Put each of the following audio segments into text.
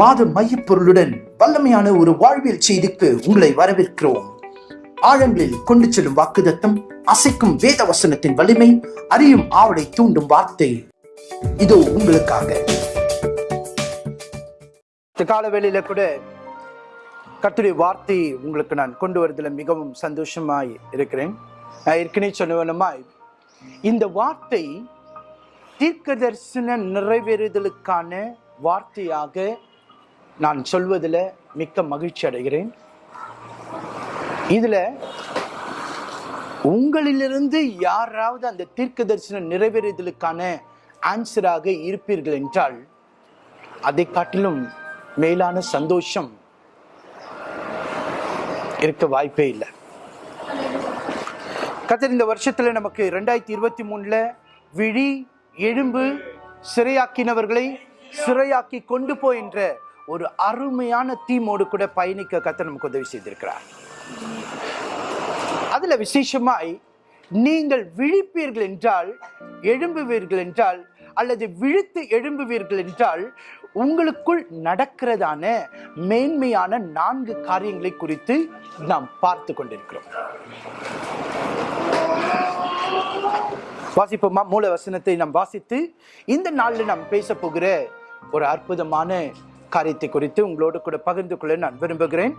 மாத மையப்பொருளுடன் வல்லமையான ஒரு வாழ்வியல் செய்திக்கு உங்களை வரவேற்கிறோம். ஆழங்களில் கொண்டு செல்லும் வாக்குதத்தம் அசைக்கும் வேத வசனத்தின் வலிமை அறியும் ஆவலை தூண்டும் வார்த்தை. இதோ உங்களுக்காக. இந்த கால வேளையில கூட கத்துடைய வார்த்தை உங்களுக்கு நான் கொண்டு வருவதில் மிகவும் சந்தோஷமாய் இருக்கிறேன். நான் ஏற்கனவே சொன்னவனமாய் இந்த வார்த்தை தீர்க்க தரிசன நிறைவேறுதலுக்கான வார்த்தையாக நான் சொல்வதில் மிக்க மகிழ்ச்சி அடைகிறேன். இதில் உங்களிலிருந்து யாராவது அந்த தீர்க்க தரிசனம் நிறைவேறுதலுக்கான ஆன்சராக இருப்பீர்கள் என்றால் அதை காட்டிலும் மேலான சந்தோஷம் இருக்க வாய்ப்பே இல்லை. கத்தர் இந்த வருஷத்தில் நமக்கு ரெண்டாயிரத்தி இருபத்தி மூணில் விழி எழும்பு சிறையாக்கினவர்களை சிறையாக்கி கொண்டு போகின்ற ஒரு அருமையான தீமோடு கூட பயணிக்க கத்தர் நமக்கு உதவி செய்திருக்கிறார். அதில் விசேஷமாய் நீங்கள் விழிப்பீர்கள் என்றால் எழும்புவீர்கள் என்றால் அல்லது விழித்து எழும்புவீர்கள் என்றால் உங்களுக்குள் நடக்கிறதான மேன்மையான நான்கு காரியங்களை குறித்து நாம் பார்த்து கொண்டிருக்கிறோம். வாசிப்போமா? மூல வசனத்தை நாம் வாசித்து இந்த நாளில் நாம் பேச போகிற ஒரு அற்புதமான காரியத்தை குறித்து உங்களோடு கூட பகிர்ந்து கொள்ள நான் விரும்புகிறேன்.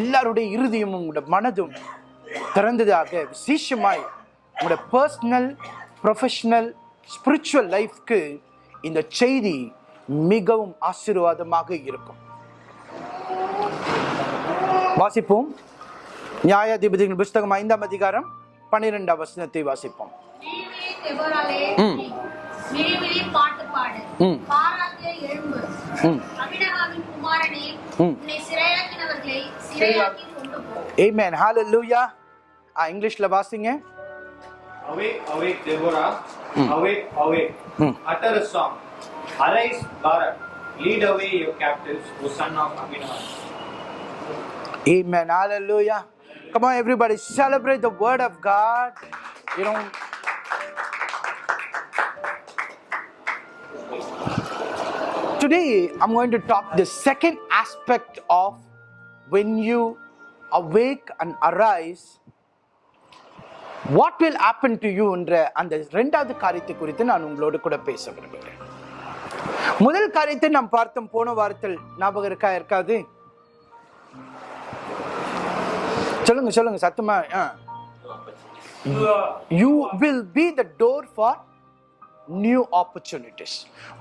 எல்லாருடைய இறுதியும் உங்களோட மனதும் திறந்ததாக விசேஷமாய் உங்களோட பர்சனல் ப்ரொஃபஷனல் ஸ்பிரிச்சுவல் லைஃப்க்கு இந்த செய்தி மிகவும் ஆசீர்வாதமாக இருக்கும். வாசிப்போம். நியாயாதிபதிகள் புஸ்தகம் ஐந்தாம் அதிகாரம் பன்னிரெண்டாம் வசனத்தை வாசிப்போம். விழிவிழி பாட்டு பாடு. ம். பாராத்தே எழும்பு. ம். அபினகாமின் குமாரனே. உன்னை சிறையாக்கினவர்களை சிறையாக்கி கொண்டு போ. Amen. Hallelujah. ஆ இங்கிலீஷ்ல வாசிங்க Awake, awake, Deborah. Hmm. Awake, awake. Hmm. Utter a song. Arise, Barak. Lead away your captives, O son of Aminadab. Amen. Hallelujah. Come on, everybody, celebrate the word of God. You know. Today, I'm going to talk the second aspect of when you awake and arise, what will happen to you என்ற அந்த ரெண்டாவது காரியத்தை குறித்து நான் உங்களோடு கூட பேச விரும்புகிறேன். முதல் காரியத்தை நாம் பார்த்தோம். போன வாரத்தில் ஞாபகம் இருக்கா இருக்காது சொல்லுங்க சொல்லுங்க சத்தமா you will be the door for new opportunities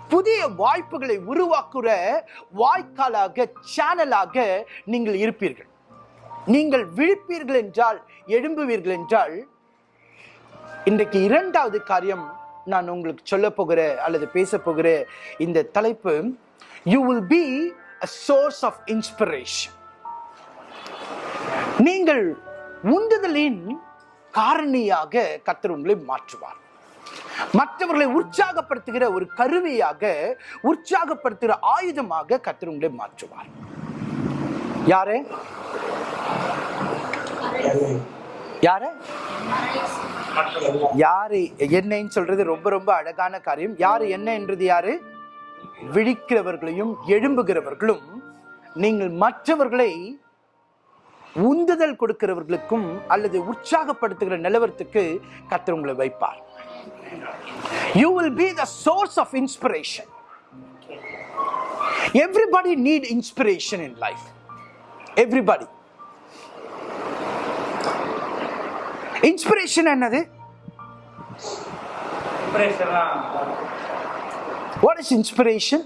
புதிய வாய்ப்புகளை உருவாக்குற வாய்க்காலாக சேனலாக நீங்கள் இருப்பீர்கள். நீங்கள் விழிப்பீர்கள் என்றால் எழும்புவீர்கள் என்றால் இன்றைக்கு இரண்டாவது காரியம் நான் உங்களுக்கு சொல்ல போகிற அல்லது பேச போகிற இந்த தலைப்பு you will be a source of inspiration நீங்கள் உந்துதலின் காரணியாக கர்த்தர் உங்களை மாற்றுவார். மற்றவர்களை உற்சாகப்படுத்துகிற ஒரு கருவியாக உற்சாகப்படுத்துகிற ஆயுதமாக கர்த்தர் உங்களை மாற்றுவார். யாரு? யாரு? யாரு? என்னன்னு சொல்றது ரொம்ப ரொம்ப அழகான காரியம். யாரு என்ன என்றது யாரு? விழிக்கிறவர்களையும் எழும்புகிறவர்களும் நீங்கள் மற்றவர்களை உந்துதல் கொடுக்கிறவர்களுக்கும் அல்லது உற்சாகப்படுத்துகிற நிலவரத்துக்கு கர்த்தர் உங்களை வைப்பார். you will be the source of inspiration everybody need inspiration in life everybody inspiration என்னது வாட் இஸ் இன்ஸ்பிரேஷன்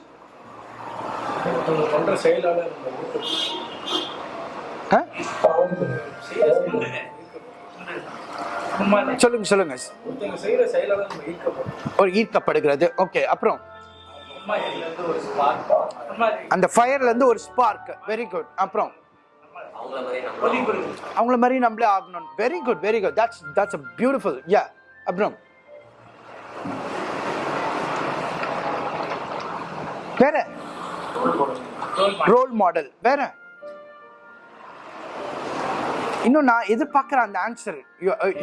பண்ற செயலாளர் சொல்லுங்க சொல்லுங்க. ஒரு ஈர்க்கப்படுகிறது. ஓகே அப்புறம்? அம்மா இதுல இருந்து ஒரு ஸ்பார்க் அம்மா அந்த ஃபயர்ல இருந்து ஒரு ஸ்பார்க் வெரி குட் அப்புறம்? அவங்கள மாதிரி நம்மளே ஆகணும். Very good very good that's that's a beautiful yeah அப்புறம்? வேற? ரோல் மாடல் வேற? இன்னும் நான் எதிர்பார்க்குற அந்த answer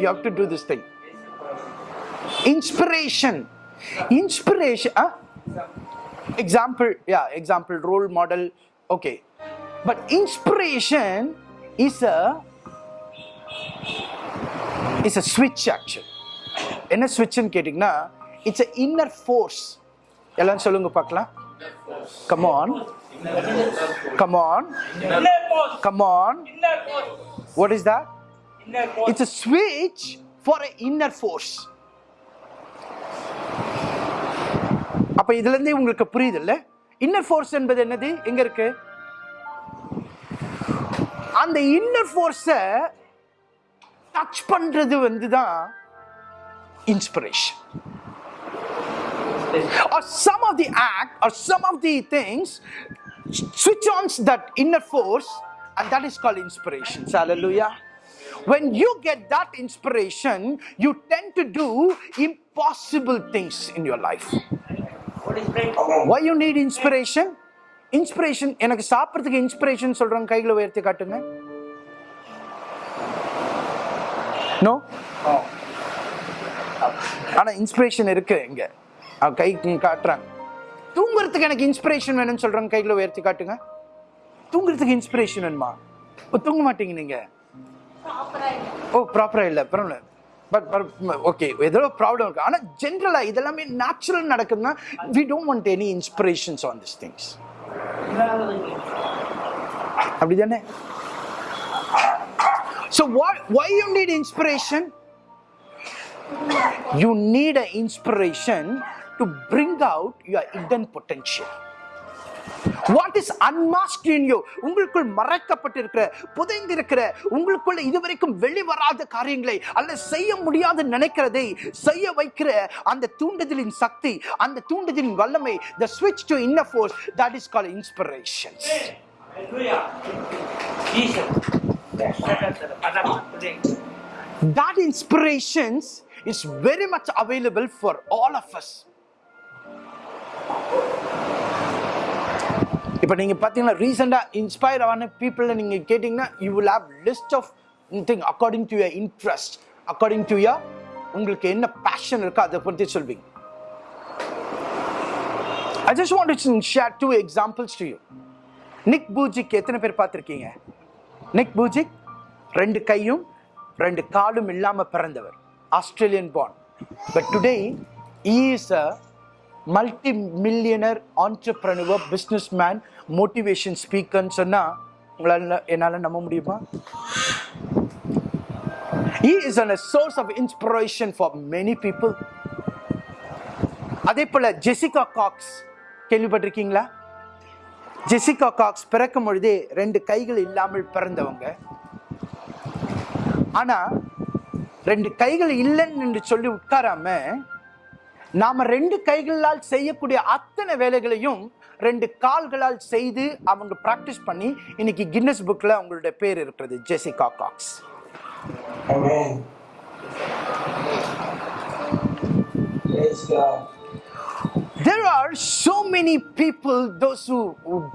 you how to do this thing inspiration inspiration example yeah example role model okay. But inspiration is a is a switch actually. என்ன ஸ்விட்ச்னு கேட்டிங்கன்னா it's a inner force எல்லாம் சொல்லுங்க பார்க்கலாம். Come on come what is that. It's a switch for a inner force அப்ப இதுல இருந்தே உங்களுக்கு புரியுது இல்ல இன்னர் ஃபோர்ஸ் என்பது என்னது எங்க இருக்கு அந்த இன்னர் ஃபோர்ஸ டச் பண்றது வந்து தான் inspiration or some of the act or some of the things switch on that inner force and that is called inspiration hallelujah when you get that inspiration you tend to do impossible things in your life why you need inspiration inspiration எனக்கு சாப்பிட்றதுக்கு inspiration சொல்றவங்க கைகளை உயர்த்தி காட்டுங்க no ஆனா inspiration இருக்கு இங்க கை காட்டுறாங்க தூங்குறதுக்கு எனக்கு இன்ஸ்பிரேஷன் வேணும்னு சொல்றவங்க கைகளை உயர்த்தி காட்டுங்க தூங்குறதுக்கு இன்ஸ்பிரேஷன் வேணுமா? ஓ, தூங்க மாட்டீங்க நீங்க. ஓ ப்ராப்பரா இல்ல பரவாயில்ல. பட் ஓகே ஏதோ ப்ராப்ளம் இருக்கு. ஆனா ஜென்ரலா இதெல்லாமே நேச்சுரல் நடக்குதுன்னா we don't want any inspirations on this things அப்படிதானே? So why why you need inspiration? You need an inspiration to bring out your hidden potential. What is unmasked உங்களுக்குள் மறைக்கப்பட்டிருக்கிற புதைந்திருக்கிற உங்களுக்குள்ள இதுவரைக்கும் வெளிவராத காரியங்களை அல்ல செய்ய முடியாது நினைக்கிறதை செய்ய வைக்கிற அந்த தூண்டுதலின் சக்தி அந்த தூண்டுதலின் வல்லமை த ஸ்விட்ச் to inner force that is call inspiration That inspirations is very much available for all of us. இப்போ நீங்கள் பார்த்தீங்கன்னா ரீசெண்டாக இன்ஸ்பயர் ஆன பீப்புளில் நீங்கள் கேட்டிங்கன்னா you will have list of thing according to your interest according to your உங்களுக்கு என்ன பேஷன் இருக்கோ அதை பற்றி சொல்வீங்க. I just want to share two examples to you Nick Vujicic எத்தனை பேர் பார்த்துருக்கீங்க? நிக் பூஜிக் ரெண்டு கையும் ரெண்டு காலும் இல்லாமல் பிறந்தவர் Australian born but today is a multi millionaire entrepreneur business man motivation ஸ்பீக்கர்னு சொன்னால் உங்களால் என்னால் நம்ப முடியுமா? He is an, a source of inspiration for many people. அதே போல் ஜெசிகா காக்ஸ் கேள்விப்பட்டிருக்கீங்களா? ஜெசிகா காக்ஸ் பிறக்கும் பொழுதே ரெண்டு கைகள் இல்லாமல் பிறந்தவங்க. ஆனால் ரெண்டு கைகள் இல்லைன்னு என்று சொல்லி உட்காராம நாம ரெண்டு கைகளால் செய்யக்கூடிய அத்தனை வேலைகளையும் ரெண்டு கால்களால் செய்து அவங்க பிராக்டிஸ் பண்ணி இன்னைக்கு கின்னஸ் புக்ல அவங்களுடைய பேர் இருக்கிறது Jessica Cox. There are so many people, those who,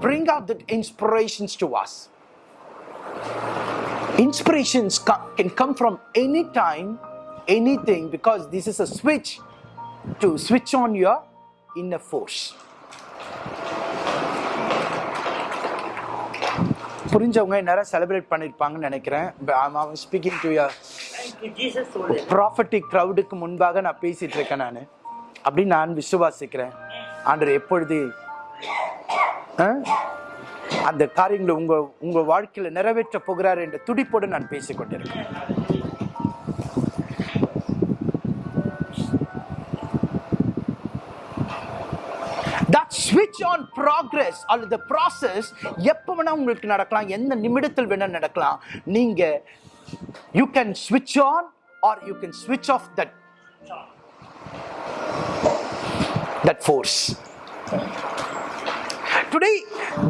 bring out the inspirations to us. Inspirations can come from any time, anything, because this is a switch to switch on your inner force. புரிஞ்சவங்க நேரம் celebrate பண்ணிருப்பாங்கன்னு நினைக்கிறேன் speaking to your. Prophetic க்ரௌடுக்கு முன்பாக நான் பேசிட்டு இருக்கேன் நான் அப்படின்னு நான் விசுவாசிக்கிறேன் ஆண்டவர் எப்பொழுது? அந்த காரியங்களை உங்க உங்க வாழ்க்கையில நிறைவேற்ற போகிறார் என்ற துடிப்போடு நான் பேசிக் ஸ்விட்ச் ஆன் ப்ராக்ரஸ் அல்லது ப்ராசஸ் எப்போ வேணால் உங்களுக்கு நடக்கலாம் எந்த நிமிடத்தில் வேணால் நடக்கலாம். நீங்கள் யூ கேன் ஸ்விட்ச் ஆன் ஆர் யூ கேன் ஸ்விட்ச் of that that force today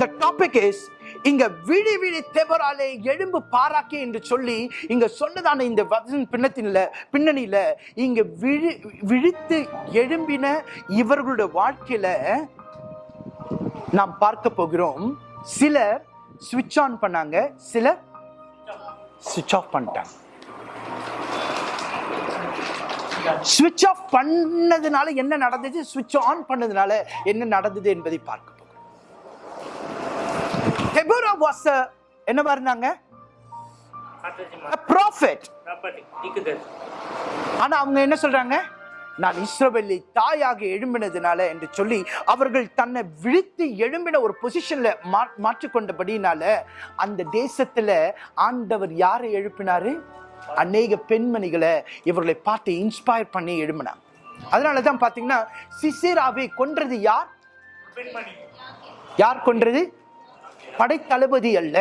the topic is இங்க விழி விழி தெவராலே எழும்பு பாராக்கே என்று சொல்லி இங்க சொன்னதான இந்த வசன் பின்னத்தில பின்னணியில இங்க விழி விழித்து எழும்பின இவர்களுடைய வாழ்க்கையில நாம் பார்க்க போகிறோம். சிலர் சுவிட்ச் ஆன் பண்ணாங்க. சிலர் சுவிட்ச் ஆஃப் பண்ணிட்டாங்க. ஸ்விட்ச் ஆஃப் பண்ணதுனால என்ன நடந்தது ஸ்விட்ச் ஆன் பண்ணதுனால என்ன நடந்தது என்பதை பார்க்க போகிறோம். தெபோரா வாஸ் என்னவா இருந்தாங்க ப்ராஃபிட். ஆனா அவங்க என்ன சொல்றாங்க? நான் இஸ்ரவேலை தாயாக எழும்பினதுனால என்று சொல்லி அவர்கள் தன்னை விழித்து எழும்பின ஒரு பொசிஷன்ல மாற்றிக்கொண்டபடினால அந்த தேசத்துல ஆண்டவர் யாரை எழுப்பினாரு? அநேக பெண்மணிகளை இவர்களை பார்த்து இன்ஸ்பயர் பண்ணி எழும்பினாங்க அதனால தான் பாத்தீங்கன்னா சிசிராவை கொன்றது யார்? யார் கொன்றது? படைத்தளபதி அல்ல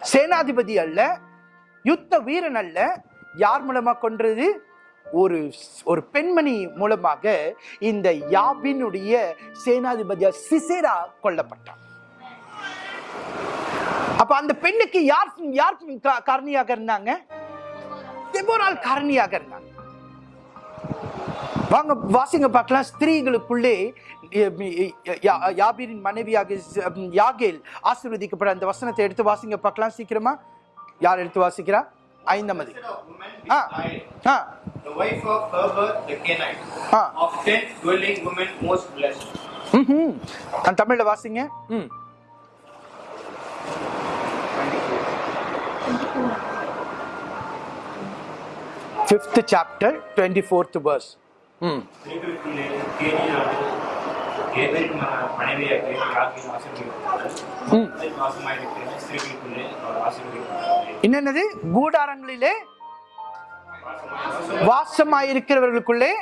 சேனாதிபதி அல்ல யுத்த வீரன் அல்ல. யார் மூலமா கொன்றது? ஒரு ஒரு பெண்மணி மூலமாக இந்த யாபினுடைய சேனாதிபதியா சிசேரா கொல்லப்பட்டான். அப்ப அந்த பெண்ணுக்கு யார் யார் காரணியாக இருந்தாங்க? தெபோரால் காரணியாக இருந்தாங்க. வாங்க வாசிங்க பார்க்கலாம். ஸ்திரீகளுக்குள்ளே யாபீரின் மனைவியாக யாகேல் ஆசீர்வதிக்கப்பட அந்த வசனத்தை எடுத்து வாசிங்க பார்க்கலாம் சீக்கிரமா. யார் எடுத்து வாசிக்கிறா? ஐந்தாம் அதி Ah. beside ah the wife of Heber the Kenite, Ah. of tent dwelling women most blessed. ம்ஹும். அந்த தமிழ்ல வாசிங்க ம் fifth chapter twenty fourth verse ம் ஸ்திரீகளுக்குள்ளே கேனியானது என்னென்னது? கூடாரங்களிலே வாசமாயிருக்கிறவர்களுக்குள்ளே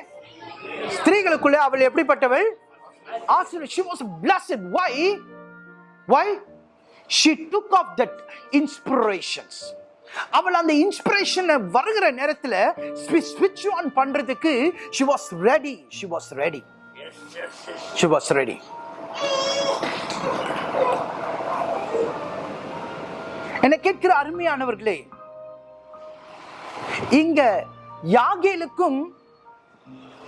ஸ்திரீகளுக்குள்ளே அவள் எப்படிப்பட்டவள்? ஆசிரியர் she was blessed. Why? Why? She took off that inspirations. அவள் அந்த இன்ஸ்பிரேஷனை வருகிற நேரத்தில் ஸ்விட்ச் ஆன் பண்ணுறதுக்கு she was ready she was ready she was ready. என்னை கேட்கிற அருமையானவர்களே இங்க யாகேலுக்கும்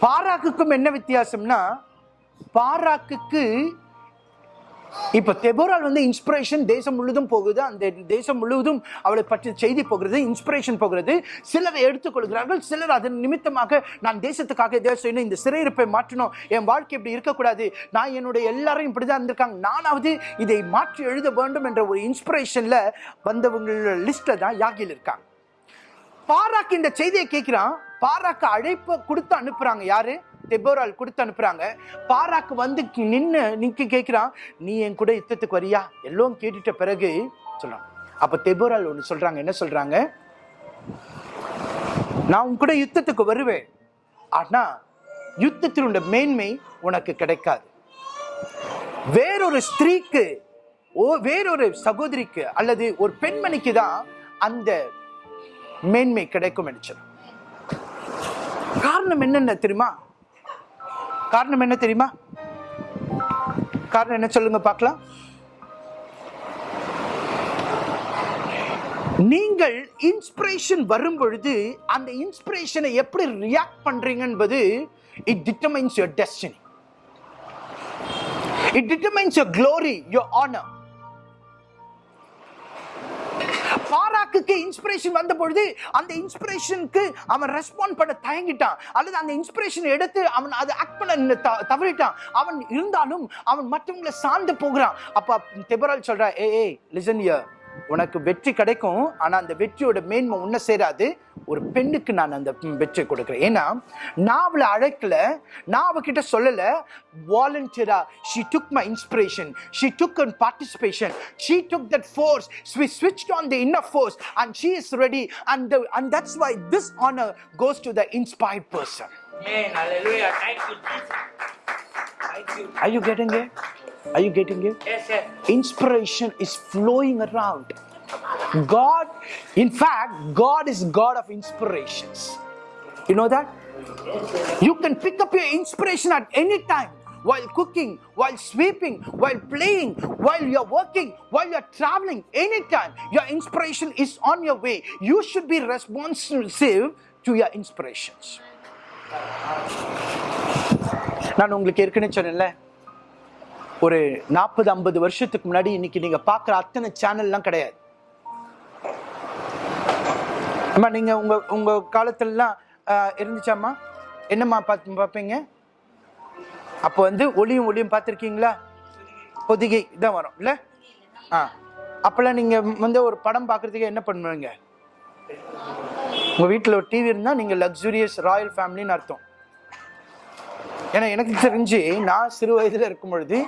பாராக்குக்கும் என்ன வித்தியாசம்னா பாராக்குக்கு இப்போ தெபோரால் வந்து இன்ஸ்பிரேஷன் தேசம் முழுதும் போகுது. அந்த தேசம் முழுவதும் அவளை பற்றி செய்தி போகிறது இன்ஸ்பிரேஷன் போகிறது. சிலர் எடுத்துக்கொள்கிறார்கள் சிலர் அதன் நிமித்தமாக நான் தேசத்துக்காக எதாவது செய்யணும் இந்த சிறையிருப்பை மாற்றணும். என் வாழ்க்கை இப்படி இருக்கக்கூடாது. நான் என்னுடைய எல்லாரும் இப்படிதான் இருந்திருக்காங்க. நானாவது இதை மாற்றி எழுத வேண்டும் என்ற ஒரு இன்ஸ்பிரேஷனில் வந்தவங்களோட லிஸ்ட்டை தான் யாகில் இருக்காங்க. பாராக்கு இந்த செய்தியை கேட்குறான். பாராக்கு அழைப்பை கொடுத்து அனுப்புகிறாங்க யாரு? தெபோரால் கொடுத்து அனுப்புறாங்க. பாராக்கு வந்து நின்று நிற்க கேட்குறான் நீ என் கூட யுத்தத்துக்கு வரியா? எல்லாம் கேட்டுட்ட பிறகு சொல்கிறான் அப்போ தெபோரால் ஒன்று சொல்கிறாங்க என்ன சொல்கிறாங்க நான் உன் கூட யுத்தத்துக்கு வருவேன். ஆனால் யுத்தத்தினுடைய மேன்மை உனக்கு கிடைக்காது. வேறொரு ஸ்திரீக்கு ஓ வேறொரு சகோதரிக்கு அல்லது ஒரு பெண்மணிக்கு தான் அந்த மேன்மை கிடைக்கும் என்று காரணம் என்னென்ன தெரியுமா? காரணம் என்ன தெரியுமா? காரணம் என்ன சொல்லுங்க பார்க்கலாம். நீங்கள் இன்ஸ்பிரேஷன் வரும் பொழுது அந்த இன்ஸ்பிரேஷனை எப்படி ரியாக்ட் பண்றீங்க என்பது it determines your destiny it determines your glory your honour மார்க்குக்கு இன்ஸ்பிரேஷன் வந்த பொழுது அந்த இன்ஸ்பிரேஷனுக்கு அவன் ரெஸ்பாண்ட் பண்ண தயங்கிட்டான். அல்லது அந்த இன்ஸ்பிரேஷன் எடுத்து அவன் அதை ஆக்ட் பண்ண த- தவறிட்டான். அவன் இருந்தாலும் அவன் மற்றவங்களை சார்ந்து போகிறான். அப்போ தெபரால் சொல்றா ஏ ஏ லிசன் இயர் உனக்கு வெற்றி கிடைக்கும் ஆனால் அந்த வெற்றியோட மேன்மை ஒன்றும் சேராது ஒரு பெண்ணுக்கு நான் அந்த வெற்றி கொடுக்குறேன் ஏன்னா நான் அவளை அழைக்கல நான் அவகிட்ட சொல்லலை வாலண்டியரா she took my inspiration she took and participation she took that force she ஸ்விட்ச் on the inner force and she is ready and and that's why this honour goes to the inspired person Amen. Hallelujah. Thank you, Jesus. Thank you. are you getting it are you getting it Yes, yes. inspiration is flowing around god in fact god is god of inspirations you know that you can pick up your inspiration at any time while cooking while sweeping while playing while you're working while you're traveling anytime your inspiration is on your way you should be responsive to your inspirations நான் உங்களுக்கு ஏற்கனவே சொன்னேன்ல ஒரு நாற்பது ஐம்பது வருஷத்துக்கு முன்னாடி இன்னைக்கு நீங்க பார்க்குற அத்தனை சேனல்லாம் கிடையாது. அம்மா நீங்க உங்க உங்க காலத்துலலாம் இருந்துச்சாம்மா? என்னம்மா பார்த்து பார்ப்பீங்க? அப்போ வந்து ஒளியும் ஒளியும் பார்த்துருக்கீங்களா? பொதிகை இதான் வரும் இல்லை? ஆ. அப்போல்லாம் நீங்கள் வந்து ஒரு படம் பார்க்குறதுக்கு என்ன பண்ணுவீங்க? உங்கள் வீட்டில் ஒரு டிவி இருந்தால் நீங்கள் லக்ஸுரியஸ் ராயல் ஃபேமிலின்னு அர்த்தம். ஏன்னா எனக்கு தெரிஞ்சு நான் சிறு வயதில் இருக்கும் பொழுது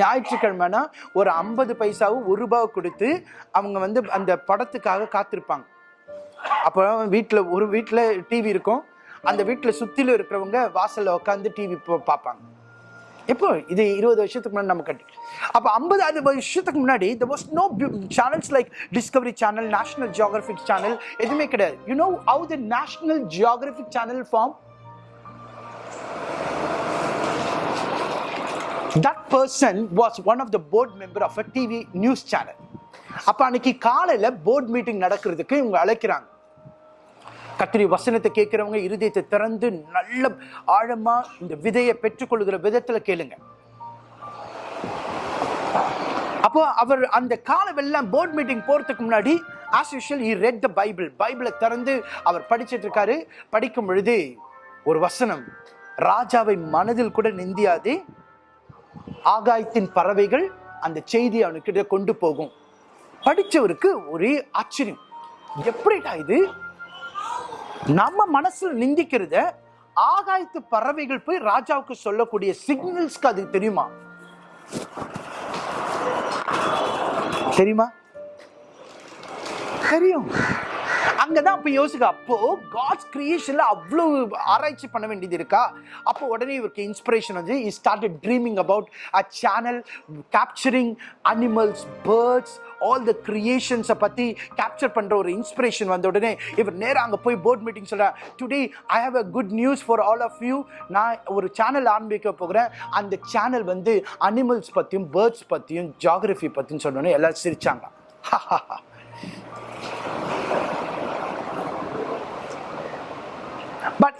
ஞாயிற்றுக்கிழமைனா ஒரு ஐம்பது பைசாவும் ஒரு ரூபாவை கொடுத்து அவங்க வந்து அந்த படத்துக்காக காத்திருப்பாங்க. அப்போ வீட்டில் ஒரு வீட்டில் டிவி இருக்கும். அந்த வீட்டில் சுற்றிலும் இருக்கிறவங்க வாசலில் உட்காந்து டிவி பார்ப்பாங்க. எப்போ? இது இருபது வருஷத்துக்கு முன்னாடி நம்ம கட்டி. அப்போ ஐம்பது அது வருஷத்துக்கு முன்னாடி there was no channels like Discovery channel National Geographic channel எதுவுமே கிடையாது. You know how the National Geographic channel form that person was one of the board member of a TV news channel அப்போ அன்னைக்கு காலையில் board meeting நடக்கிறதுக்கு இவங்க அழைக்கிறாங்க. கத்திரி வசனத்தை கேட்கிறவங்க இருதயத்தை திறந்து நல்ல ஆழமா இந்த விதையை பெற்றுக்கொள்கிற விதத்துல கேளுங்க. அப்போ அவர் அந்த காலவெல்லாம் போர்ட் மீட்டிங் போறதுக்கு முன்னாடி as usual he read the Bible பைபிளை திறந்து அவர் படிச்சிட்டு இருக்காரு. படிக்கும் பொழுது ஒரு வசனம் ராஜாவை மனதில் கூட நிந்தியாது ஆகாயத்தின் பறவைகள் அந்த செய்தி அவனுக்கிட்ட கொண்டு போகும். படித்தவருக்கு ஒரே ஆச்சரியம். எப்படிடா இது? நம்ம மனசுல நிந்திக்கிறத ஆகாயத்து பறவைகள் போய் ராஜாவுக்கு சொல்லக்கூடிய சிக்னல்ஸ்க்கு அது தெரியுமா? தெரியுமா? தெரியும். அங்கதான் அப்ப யோசிக்க அப்போ காட்ஸ் கிரியேஷன்ல அவ்வளவு ஆராய்ச்சி பண்ண வேண்டியது இருக்கா? அப்போ உடனே இவருக்கு இன்ஸ்பிரேஷன் வந்து he started dreaming about a channel capturing animals birds all the கிரியேஷன்ஸை பற்றி கேப்சர் பண்ணுற ஒரு இன்ஸ்பிரேஷன் வந்த உடனே இவர் நேராக அங்கே போய் போர்ட் மீட்டிங் சொல்கிறேன் today I have a good news for all of you நான் ஒரு சேனல் ஆரம்பிக்க போகிறேன். அந்த சேனல் வந்து அனிமல்ஸ் பற்றியும் பேர்ட்ஸ் பற்றியும் ஜாகிரஃபி பற்றியும் சொன்னோன்னே எல்லோரும் சிரிச்சாங்க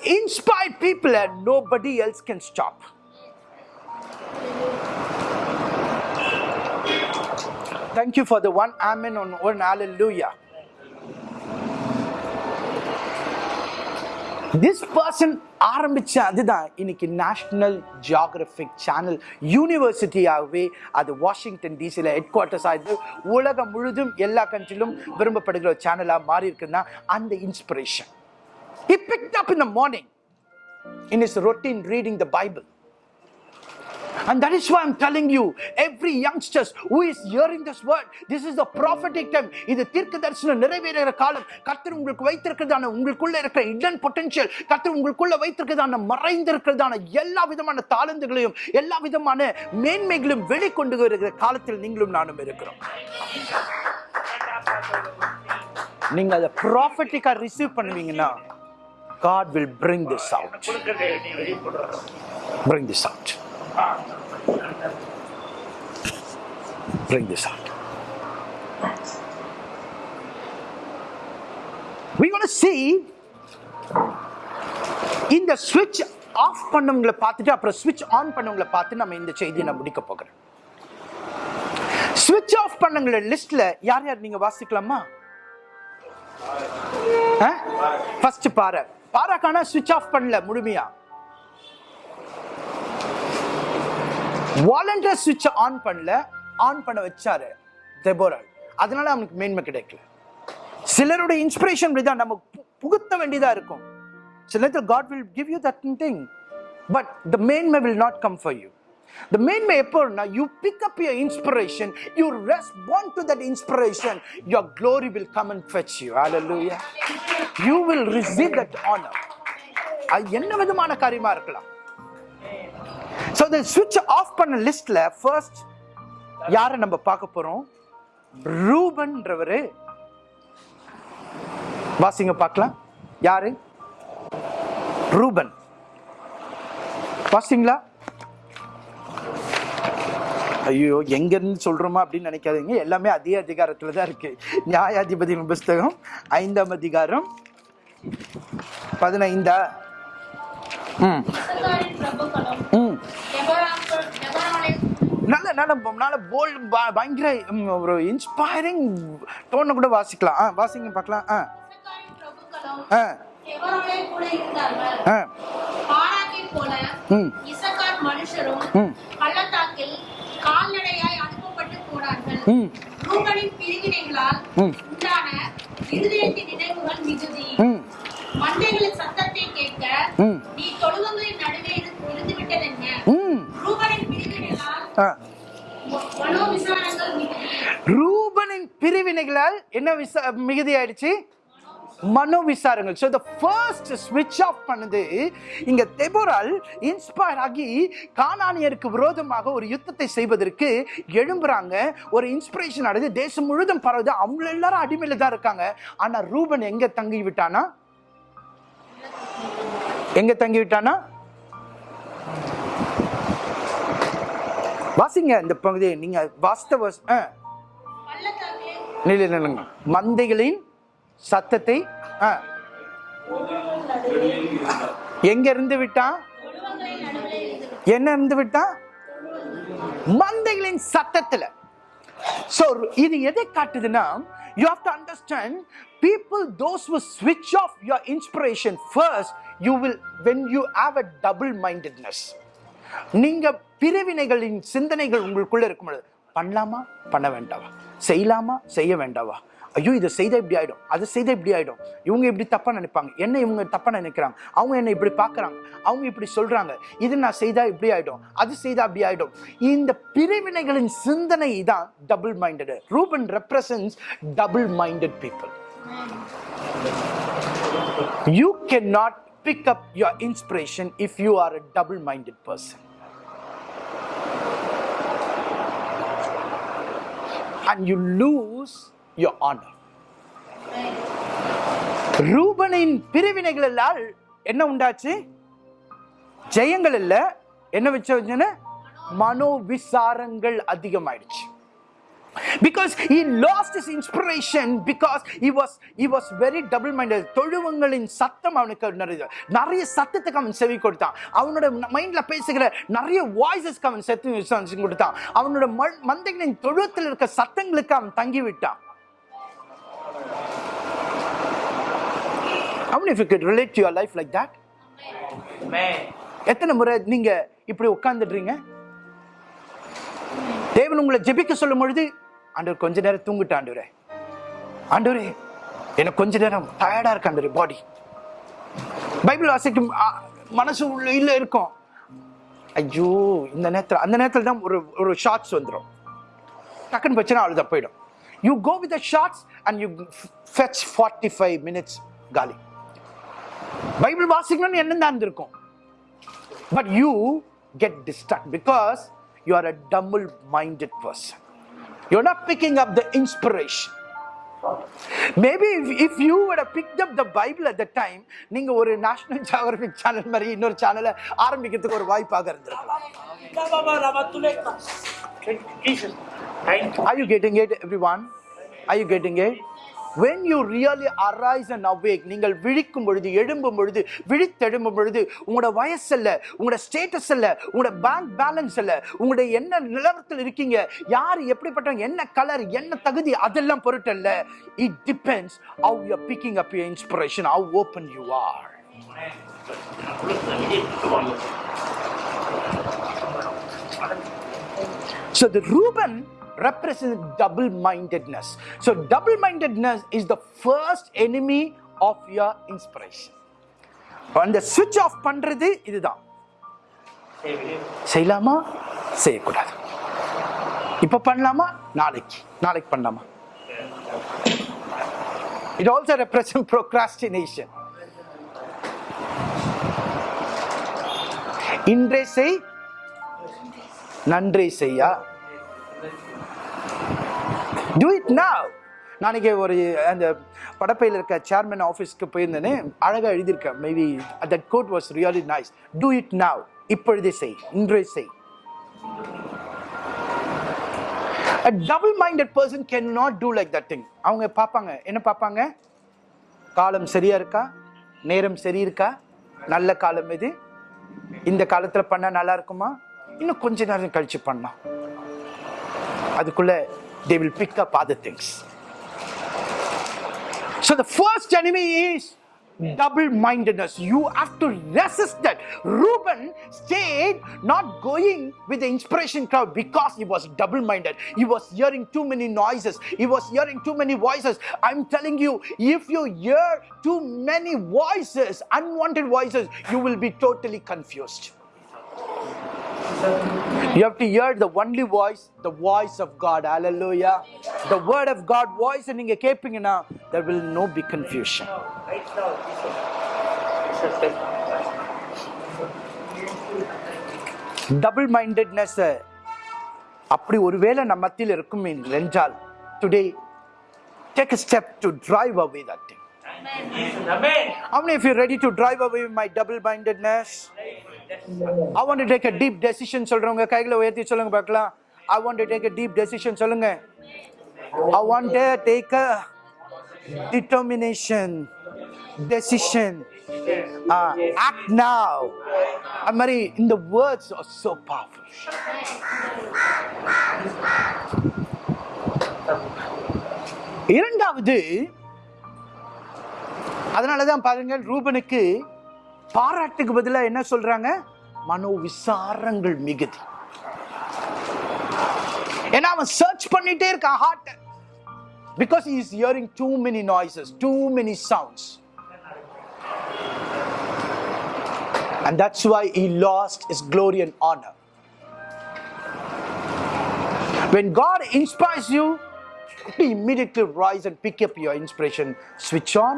inspired people and nobody else can stop. Thank you for the one amen on one hallelujah. This person ஆரம்பிச்ச அதுதான் இன்னைக்கு நேஷனல் ஜியாகிரபிக் சேனல் யூனிவர்சிட்டியாகவே அது வாஷிங்டன் டிசியில் ஹெட் குவார்ட்டர்ஸ் ஆயிடுது உலகம் முழுதும் எல்லா கண்ட்ரிலும் விரும்பப்படுகிற ஒரு சேனலாக மாறி இருக்குன்னா அந்த inspiration He picked up in the morning in his routine reading the Bible. And that is why I'm telling you, every youngsters who is hearing this word, this is the prophetic time. இது தீர்க்க தரிசனம் நிறைவேறுகிற காலம் கர்த்தர் உங்களுக்கு வைத்திருக்கிறதான உங்களுக்குள்ள இருக்கிற இடன் potential கர்த்தர் உங்களுக்குள்ள வைத்திருக்கிறதான மறைந்திருக்கிறதான எல்லா விதமான தாளந்துகளையும் எல்லா விதமான மேன்மைகளையும் வெளிக்கொண்டு வருகிற காலத்தில் நீங்களும் நானும் இருக்கிறோம் நீங்க அதை ப்ராஃபட்டிக்கா ரிசீவ் பண்ணுவீங்கன்னா God will bring this out. Bring this out. Bring this out. We're going to see இந்த ஸ்விட்ச் ஆஃப் பண்ணவங்களை பார்த்துட்டு அப்புறம் ஸ்விட்ச் ஆன் பண்ணவங்களை பார்த்து நம்ம இந்த செய்தியை நான் முடிக்க போகிறேன் ஸ்விட்ச் ஆஃப் பண்ணவங்கள லிஸ்ட்ல யார் யார் நீங்க வாசிக்கலாமா ஃபர்ஸ்ட் பாரு பாராக்கான ஸ்விட்ச் ஆஃப் பண்ணல முழுமையா? வாலண்டியர் சுவிட்ச் ஆன் பண்ணல ஆன் பண்ண வச்சாரு தெபோரால். அதனால அவனுக்கு மேன்மை கிடைக்கல. சிலருடைய இன்ஸ்பிரேஷன் தான் நம்ம புகுத்த வேண்டியதா இருக்கும். சில நேரத்தில் God will give you that thing but the மேன்மை will not come for you The மேன்மை எப்போனா you pick up your inspiration you respond to that inspiration your glory will come and fetch you hallelujah you will receive that honour அது என்ன விதமான காரியமா இருக்கலாம்? So இந்த சுவிட்ச் ஆஃப் பண்ண லிஸ்ட்ல ஃபர்ஸ்ட் யாரை நம்ம பார்க்க போறோம்? ரூபன்றவரு. வாசிங்க பார்க்கலாம். யாரு? ரூபன். வாசிங்களா? ஐயோ எங்க இருந்து சொல்றோமா அப்படின்னு நினைக்காதீங்க. எல்லாமே அதே அதிகாரத்துல தான் இருக்கு. நியாயாதிபதி புஸ்தகம் ஐந்தாம் அதிகாரம் பதினைந்தா? ம். ம். நல்ல நல்ல நல்ல போல்டு பயங்கர ஒரு இன்ஸ்பைரிங் டோனை கூட வாசிக்கலாம். ஆ வாசிங்க பார்க்கலாம். ஆ. ஆ. ஆ, ம். ரூபனின் பிரிவினைகளால். உண்டான இருதயத்தின் நினைவுகள் மிகுதி ம், மந்தைகளின் சத்தத்தை கேட்க ம். நீ தொழுவங்களின் நடுவே இருந்து இருந்து விட்டதென்ன ம். ரூபனின் பிரிவினைகளால் ஆ. ம- மனோவிசாரங்கள் மிகுதி ரூபனின் பிரிவினைகளால் என்ன விசா மிகுதி ஆயிடுச்சு மனோ விசாரங்கள். ஸோ த ஃபர்ஸ்ட் ஸ்விட்ச் ஆஃப் பண்ணது இங்க தெபோரால் இன்ஸ்பயர் ஆகி கானானியருக்கு விரோதமாக ஒரு யுத்தத்தை செய்வதற்கு எழும்புறாங்க. ஒரு இன்ஸ்பிரேஷன் ஆனது தேசம் முழுதும் பரவுது. அவங்க எல்லாரும் அடிமையில தான் இருக்காங்க. ஆனா ரூபன் எங்க தங்கி விட்டானா? எங்க தங்கி விட்டானா? வாசிங்க இந்த பகுதியை. நீங்க வாஸ்தவ ஆ பள்ளத்தாக்கில் நிலை நில்லுங்க. மந்தைகளின் சத்தத்தை எங்க இருந்து விட்டான் என்ன இருந்து விட்டான் மந்தைகளின் சத்தத்துல. சோ இது எதை காட்டுதுன்னா you have to understand people those will ஸ்விட்ச் off your inspiration first you will when you have a double mindedness நீங்க பிரிவினைகளின் சிந்தனைகள் உங்களுக்குள்ள இருக்கும் பொழுது பண்ணலாமா? பண்ண வேண்டாவா? செய்யலாமா? செய்ய வேண்டாவா? ஐயோ இதை செய்தா இப்படி ஆகிடும் அதை செய்தால் இப்படி ஆகிடும் இவங்க இப்படி தப்பாக நினைப்பாங்க. என்ன இவங்க தப்பாக நினைக்கிறாங்க? அவங்க என்னை இப்படி பார்க்கறாங்க. அவங்க இப்படி சொல்கிறாங்க இது நான் செய்தால் இப்படி ஆகிடும் அது செய்தால் அப்படி ஆகிடும் இந்த பிரிவினைகளின் சிந்தனை தான் double minded Reuben represents double minded people you can not pick up your inspiration if you are a double minded person And you lose your honor. ரூபனின் பிரிவினைகளால் என்ன உண்டாச்சு? ஜெயங்கள் இல்ல என்ன வச்சு மனோவிசாரங்கள் அதிகமாயிடுச்சு. Because he lost his inspiration because he was he was very double minded தொழுவங்களின் சத்தம் அவனுக்கு நிறைய நிறைய சத்தத்துக்கு அவன் செவி கொடுத்தான். அவனோட மைண்ட்ல பேசுகிற நிறைய வாய்ஸஸ்க்கு அவன் செத்து கொடுத்தான். அவனோட மந்தைகளின் தொழுவத்தில் இருக்க சத்தங்களுக்கு அவன் தங்கி விட்டான் How many of you could relate to your life like that? எத்தனை முறை நீங்க இப்படி உட்கார்ந்துடுறீங்க? தேவன் உங்களை ஜெபிக்க சொல்லும் பொழுது ஆண்டவர் கொஞ்ச நேரம் தூங்கிட்டு ஆண்டவரே. ஆண்டவரே எனக்கு கொஞ்ச நேரம் டயர்டா இருக்கு ஆண்டவரே பாடி பைபிள் வாசிக்கும் மனசு உள்ள இருக்கும். ஐயோ இந்த நேரத்துல அந்த நேரத்துல தான் ஒரு ஒரு ஷார்ட்ஸ் வந்துடும் டக்குன்னு பிரச்சனை அழுத போயிடும். You go with shorts and you fetch forty five minutes காலி. பைபிள் வாசிக்கணும்னு எண்ணம் இருந்திருக்கும் but you get distract because you are a double minded person you not picking up the inspiration maybe if you what pick up the Bible at the time நீங்க ஒரு national geographic channel மாதிரி இன்னொரு சேனலை ஆரம்பிக்கிறதுக்கு ஒரு வாய்ப்பாக இருந்திருக்கும் Are you getting it, everyone? Are you getting it? When you really arise and awake நீங்கள் விழிக்கும் பொழுது எழும்பும் பொழுது விழித்தெழும்பும் பொழுது உங்களோட வயசு இல்லை உங்களோட ஸ்டேட்டஸ் இல்லை உங்களோட பேங்க் பேலன்ஸ் அல்ல உங்களுடைய என்ன நிலவரத்தில் இருக்கீங்க யார் எப்படிப்பட்டவங்க என்ன கலர் என்ன தகுதி அதெல்லாம் பொருட்டல்ல. It depends how you picking up your inspiration how open you are So the Reuben represents double-mindedness. So double-mindedness is the first enemy of your inspiration. அந்த switch off பண்றது இதுதான் செய்யலாமா செய்யக்கூடாது இப்ப பண்ணலாமா நாளைக்கு நாளைக்கு பண்ணலாமா it also represents procrastination இன்றே செய் நன்றி செய்யா டூ இட் நவ் நாளைக்கு ஒரு அந்த படப்பையில் இருக்க சேர்மன் ஆஃபீஸ்க்கு போயிருந்தேன்னு அழகாக எழுதியிருக்கேன். Maybe that quote was really nice do it now இப்பொழுதே செய். இன்றே செய். A double minded person cannot do like that thing. அவங்க பார்ப்பாங்க. என்ன பார்ப்பாங்க? காலம் சரியா இருக்கா? நேரம் சரி இருக்கா? நல்ல காலம் எது? இந்த காலத்தில் பண்ணால் நல்லா இருக்குமா? இன்னும் கொஞ்ச நேரம் கழிச்சு பண்ணலாம். அதுக்குள்ள they will pick up other things. So the first enemy is double mindedness you have to resist that. Reuben stayed not going with the inspiration crowd because he was double minded he was hearing too many noises. He was hearing too many voices. I'm telling you if you hear too many voices unwanted voices you will be totally confused you have to hear the only voice, the voice of God. Hallelujah. The word of God voice and நீங்க கேட்பீங்கன்னா there will no be confusion. Right now, double mindedness அப்படி ஒருவேளை நம்ம மத்தியில் இருக்கும் என்றால் today take step to drive away that thing How many of you are ready to drive away my double mindedness? I want to take a deep decision சொல்றவங்க கைகளை உயர்த்தி சொல்லுங்க பார்க்கலாம் I want to take a deep decision சொல்லுங்க I want to take a determination decision uh, act now அது மாதிரி இந்த words are so powerful இரண்டாவது அதனால தான் பாருங்கள் ரூபனுக்கு பாராட்டுக்கு பதிலாக என்ன சொல்றாங்க மனோ விசாரங்கள் மிகுதி ஏன்னா அவன் சர்ச் பண்ணிட்டே இருக்கான் hard because he is hearing too many noises too many sounds and that's why he lost his glory and honor when god inspires you to immediately rise and pick up your inspiration switch on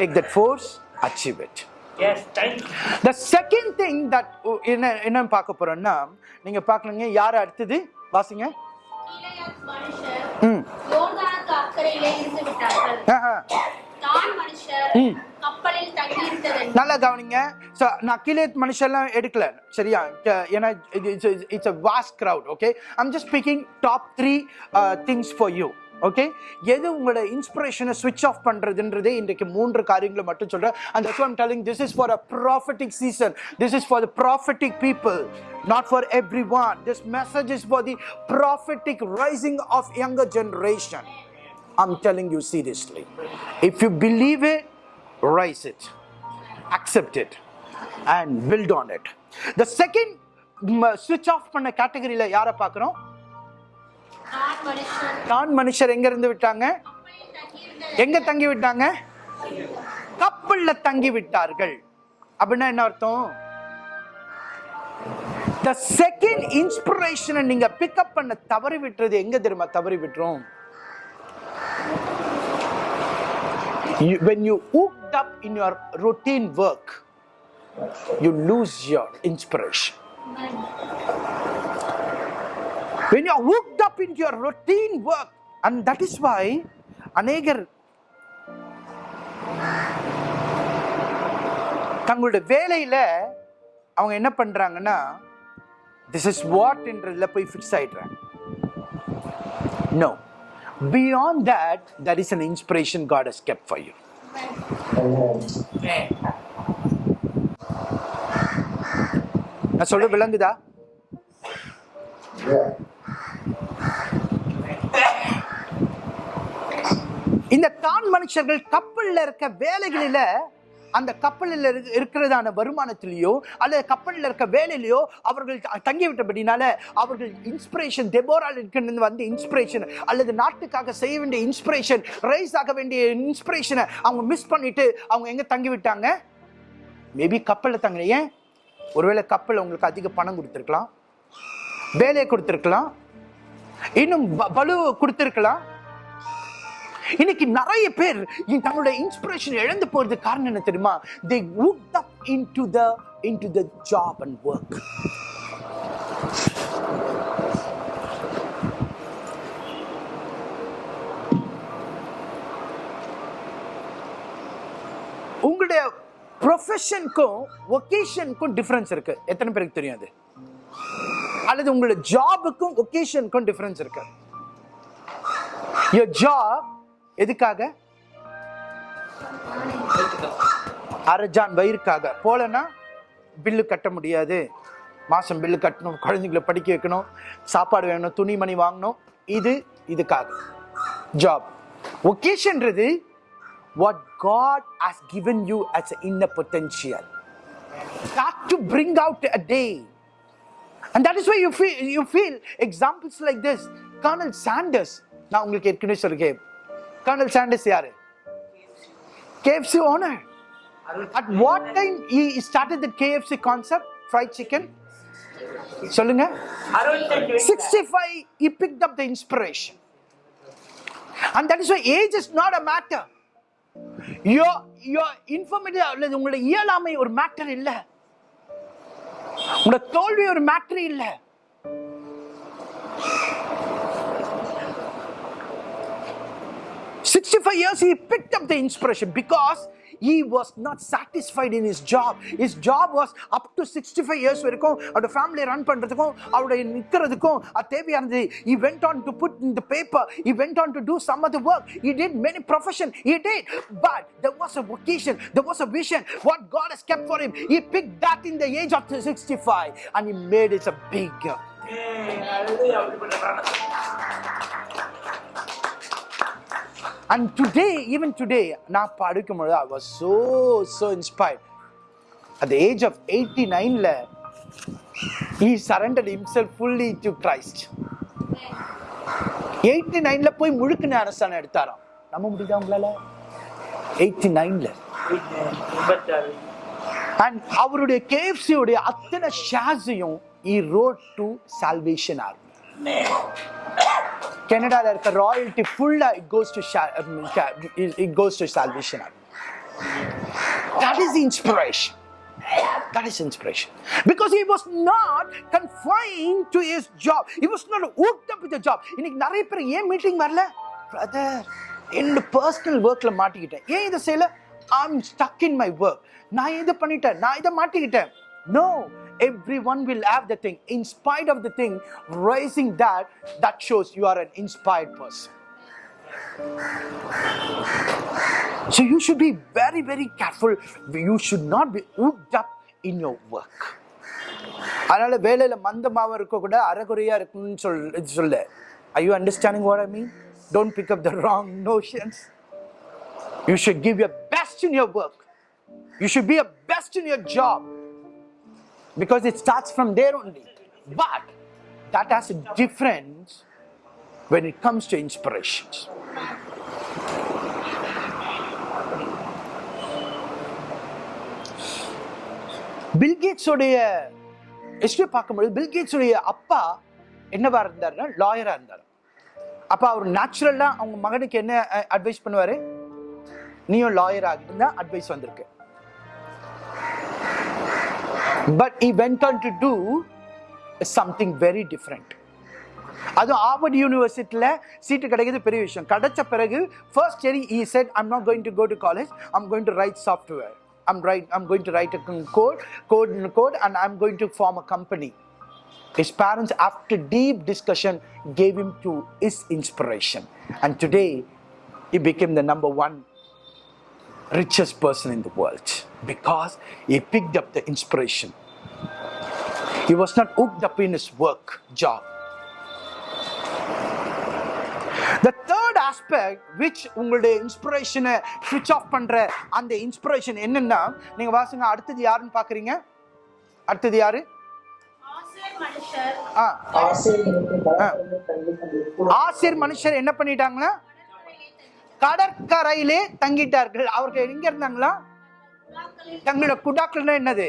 take that force achieve it. Yes, thank you. the second thing that என்ன என்ன பார்க்க போறோம்னா நீங்க பார்க்கலங்க யார் அடுத்தது? வாசிங்க. நல்லா கவனிங்க. ஸோ நான் கீழே மனுஷெல்லாம் எடுக்கல சரியா? ஏன்னா it's a vast crowd okay I'm just speaking top three things for you okay எது உங்களோட இன்ஸ்பிரேஷனை ஸ்விட்ச் ஆஃப் பண்றதுன்றதே இன்றைக்கு மூன்று காரியங்களை மட்டும் சொல்றேன் and that's why I'm telling this is for a prophetic season this is for the prophetic people not for everyone this message is for the prophetic rising of younger generation I'm telling you seriously if you believe it rise it accept it and build on it the second mm, switch off பண்ண கேட்டகரியில யாரை பார்க்குறோம் தான் மனுஷர் நான் மனுஷர் எங்க இருந்து விட்டாங்க? எங்க தங்கி விட்டாங்க கப்பல்ல தங்கி விட்டார்கள் அப்படின்னா என்ன அர்த்தம்? The second inspiration நீங்க பிக்கப் பண்ண தவறி விட்டுறது எங்க தெரியுமா? தவறி விட்டுரும். When you hooked up in your routine work you lose your inspiration. When you're worked up into your routine work and that is why அநேகர் தங்களுடைய வேலையில அவங்க என்ன பண்றாங்கன்னா திஸ் இஸ் வாட் என்றதுல போய் ஃபிக்ஸ் ஆயிடுறாங்க. No beyond that that is an inspiration God has kept for you நான் சொல்ல விளங்குதா? இந்த தான் மனுஷர்கள் கப்பலில் இருக்க வேலைகளில் அந்த கப்பலில் இருக்கிறதான வருமானத்திலேயோ அல்லது கப்பலில் இருக்க வேலையிலையோ அவர்கள் தங்கிவிட்டபடினால தங்கி அவர்கள் இன்ஸ்பிரேஷன் தெபோரால் இருக்கிறது வந்து இன்ஸ்பிரேஷன் அல்லது நாட்டுக்காக செய்ய வேண்டிய இன்ஸ்பிரேஷன் ரைஸ் ஆக வேண்டிய இன்ஸ்பிரேஷனை அவங்க மிஸ் பண்ணிட்டு அவங்க எங்கே தங்கி விட்டாங்க மேபி கப்பலில் தங்கலையே ஏன்? ஒருவேளை கப்பல் உங்களுக்கு அதிக பணம் கொடுத்துருக்கலாம். வேலையை கொடுத்துருக்கலாம். இன்னும் பலு கொடுத்துருக்கலாம். இன்னைக்கு நிறைய பேர் இந்த தங்களுடைய இன்ஸ்பிரேஷன் இழந்து போறது காரணம் என்ன தெரியுமா? They hooked up the the into the job and work உங்களுடைய ப்ரொஃபஷனுக்கும் ஒகேஷனுக்கும் டிஃபரன்ஸ் இருக்கு. எத்தனை பேருக்கு தெரியும் அது? அல்லது உங்களோட ஜாபுக்கும் ஒகேஷனுக்கும் டிஃபரன்ஸ் இருக்கு. Your ஜாப் எதுக்காக? அரஜான் வயிறுக்காக. போலனா பில்லு கட்ட முடியாது. மாசம் பில்லு கட்டணும் குழந்தைங்களை படிக்க வைக்கணும் சாப்பாடு வேணும் துணிமணி வாங்கணும். இது இதுக்காக. Job ஒகேஷன்றது what God has given you as in inner potential. To bring out a day day. And that is why you feel you feel examples like this. Colonel Sanders. நான் உங்களுக்கு ஏற்கனவே சொல்லிருக்கேன் கர்னல் சாண்டர்ஸ் யாரு KFC owner. At what time he started the KFC concept? Fried chicken? சொல்லுங்க அறுபத்தஞ்சு வயசுல 65 he picked up the inspiration and that is why age is not a matter your your infirmity அல்லது உங்களுடைய இயலாமை ஒரு matter இல்ல உங்களோட தோல்வி ஒரு மேட்டர் இல்ல Sixty-five years he picked up the inspiration because he was not satisfied in his job. His job was up to 65 years வரைக்கும் அவரோட ஃபேமிலியை ரன் பண்றதுக்கும் அவருடைய நிக்கிறதுக்கும் அது தேவையானது he went on to put in the paper he went on to do some other work he did many profession he did but there was a vocation there was a vision what God has kept for him he picked that in the age of 65 and he made it a bigger and today even today நான் படிக்கும் பொழுது I was so so inspired at age of eighty நைனில் he surrendered himself fully to Christ eighty நைனில் போய் முழுக்கு ஞானஸ்தானம் எடுத்தாராம் நம்ப முடியுதா உங்களால் எயிட்டி நைனில் அண்ட் அவருடைய கேஎஃப்சியுடைய அத்தனை ஷேர்ஸையும் he wrote to Salvation Army கனடால இருக்க ராயல்ட்டி ஃபுல்லாக it goes to it goes to Salvation that is inspiration That is inspiration. Because he was not confined to his job. He was not hooked up with the job. இன்னைக்கு நிறைய பேர் ஏன் meeting வரல? Brother என்னோட personal ஒர்க்ல மாட்டிக்கிட்டேன். ஏன் இதை செய்யல? I'm stuck in my work நான் இதை பண்ணிட்டேன்? நான் இதை மாட்டிக்கிட்டேன். No everyone will have the thing in spite of the thing raising that that shows you are an inspired person so you should be very very careful you should not be hooked up in your work அதனால வேலையில மந்தமாவும் இருக்க கூட அறகுறையா இருக்கணும்னு சொல் இது சொல்ல are you understanding what i mean don't pick up the wrong notions you should give your best in your work you should be a best in your job because it starts from there only. But that has a difference when it comes to inspirations. பில்கேட்ஸோடைய history பார்க்கும்பொழுது பில்கேட்ஸோடைய அப்பா என்னவா இருந்தாருன்னா லாயராக இருந்தார் அப்போ அவர் நேச்சுரலாக அவங்க மகனுக்கு என்ன அட்வைஸ் பண்ணுவார் நீயும் லாயர் ஆகிட்டு அட்வைஸ் வந்திருக்கு but he went on to do something very different அதுவும் ஆர்வர்ட் யூனிவர்சிட்டியில் சீட்டு கிடைக்கிறது பெரிய விஷயம் கிடைச்ச பிறகு ஃபர்ஸ்ட் சரி he said I'm not going to go to college I'm going to write software I'm write I'm going to write code code code and I'm going to form a company His parents, after deep discussion, gave him to his inspiration. And today, he became the number one richest person in the world Because he picked up the inspiration. He was not hooked up in his work job. The third aspect which உங்களுடைய இன்ஸ்பிரேஷனை ஸ்விட்ச் of பண்ற அந்த inspiration என்னன்னா நீங்க வாசுங்க அடுத்தது யாருன்னு பாக்குறீங்க அடுத்தது யாரு? ஆசேர் மனுஷர். ஆ. ஆசிரியர்களுக்கு கடற்கரையில் தங்கி கொண்டிருக்கும் ஆசிர் மனுஷர் என்ன பண்ணிட்டாங்களா கடற்கரையிலே தங்கிட்டார்கள். அவர்கள் எங்க இருந்தாங்களா? தங்களோட குடாக்கள்னா என்னது?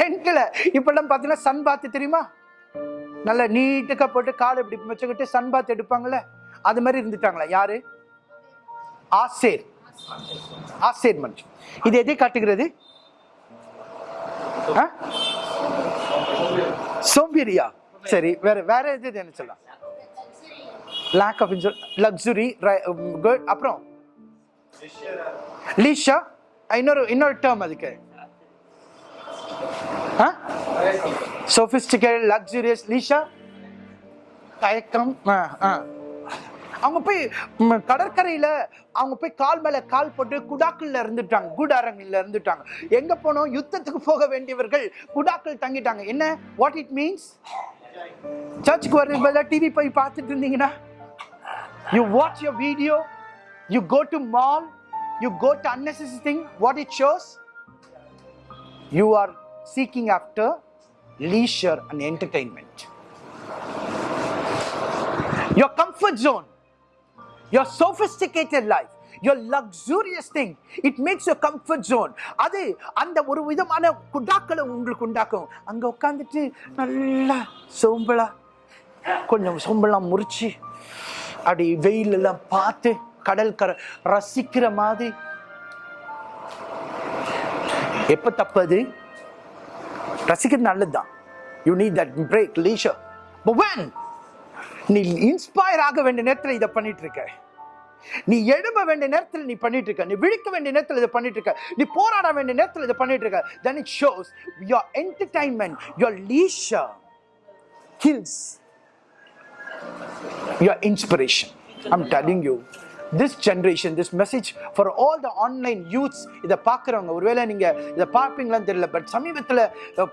டென்ட்ல இப்பெல்லாம் பார்த்தீங்கன்னா சன் பாத்து தெரியுமா? நல்ல நீட்டுக்கா போட்டு கால் இப்படி வச்சுக்கிட்டு சன் பாத் எடுப்பாங்கல்ல? அது மாதிரி இருந்துட்டாங்களா? யாரு? ஆசேர். ஆசேர் மனுஷன் இது எதை காட்டுகிறது? ஆ? சோம்பேறியா? சரி வேற வேற எது என்ன சொல்லலாம்? லேக் ஆஃப் லக்ஸுரி குட் அப்புறம்? லீஷா இன்னொரு இன்னொரு டேர்ம் அதுக்கு. சோபிஸ்டிகேட் லக்ஸுரியஸ் லீஷா தயக்கம் ஆ, ஆ. அவங்க போய் கடற்கரையில் கடற்கரையில அவங்க போய் கால் மேல கால் போட்டு குடாக்கள்ல இருந்துட்டாங்க. குடாரங்கள்ல இருந்துட்டாங்க. எங்க போனோம்? யுத்தத்துக்கு போக வேண்டியவர்கள் குடாக்கள் தங்கிட்டாங்க. என்ன? வாட் இட் மீன்ஸ் சர்ச்சுக்கு வர்றது பதிலாக டிவி போய் பார்த்துட்டு இருந்தீங்கன்னா you watch your video you go to mall you go to unnecessary thing. What it shows? You are seeking after leisure and entertainment. Your comfort zone, your sophisticated life, your luxurious thing, it makes your comfort zone. அது அந்த ஒரு விதமான குடாக்களை உங்களுக்கு உண்டாக்கும் அங்கே உட்காந்துட்டு நல்லா சோம்பலா கொஞ்சம் சோம்பலாம் முறிச்சு அப்படி வெயிலெல்லாம் பார்த்து கடல் கரை ரசிக்கிற மாதிரி. எப்ப தப்பது? ரசிக்கிறது நல்லதுதான். You need that break leisure but நீ இன்ஸ்பயர் ஆக வேண்டிய நேரத்தில் இதை பண்ணிட்டு இருக்க நீ எழும்ப வேண்டிய நேரத்தில் நீ பண்ணிட்டு இருக்க நீ விழிக்க வேண்டிய நேரத்தில் இதை பண்ணிட்டு இருக்க நீ போராட வேண்டிய நேரத்தில் இதை பண்ணிட்டு இருக்க then it shows your entertainment your leisure kills your inspiration I'm telling you this generation this message for all the online youths இதை பார்க்குறவங்க ஒருவேளை நீங்க இதை பார்ப்பீங்களான்னு தெரியல பட் சமீபத்தில்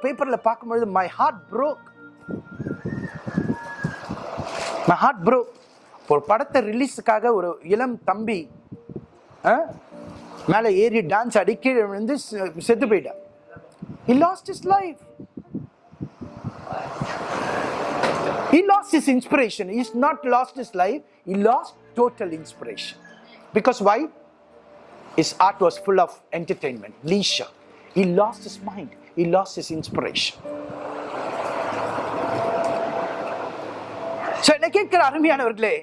பேப்பர்ல பார்க்கும்பொழுது my heart broke my heart broke ஒரு படத்தை ரிலீஸுக்காக ஒரு இளம் தம்பி ஆ, மேலே ஏறி டான்ஸ் அடிக்கி விழுந்து செ- செத்து போயிட்டான் he lost his life He lost his inspiration. He's not lost his life. He lost total inspiration. Because why? His art was full of entertainment, leisure. He lost his mind. He lost his inspiration. So, என்ன கேட்கிற அருமையானவர்களே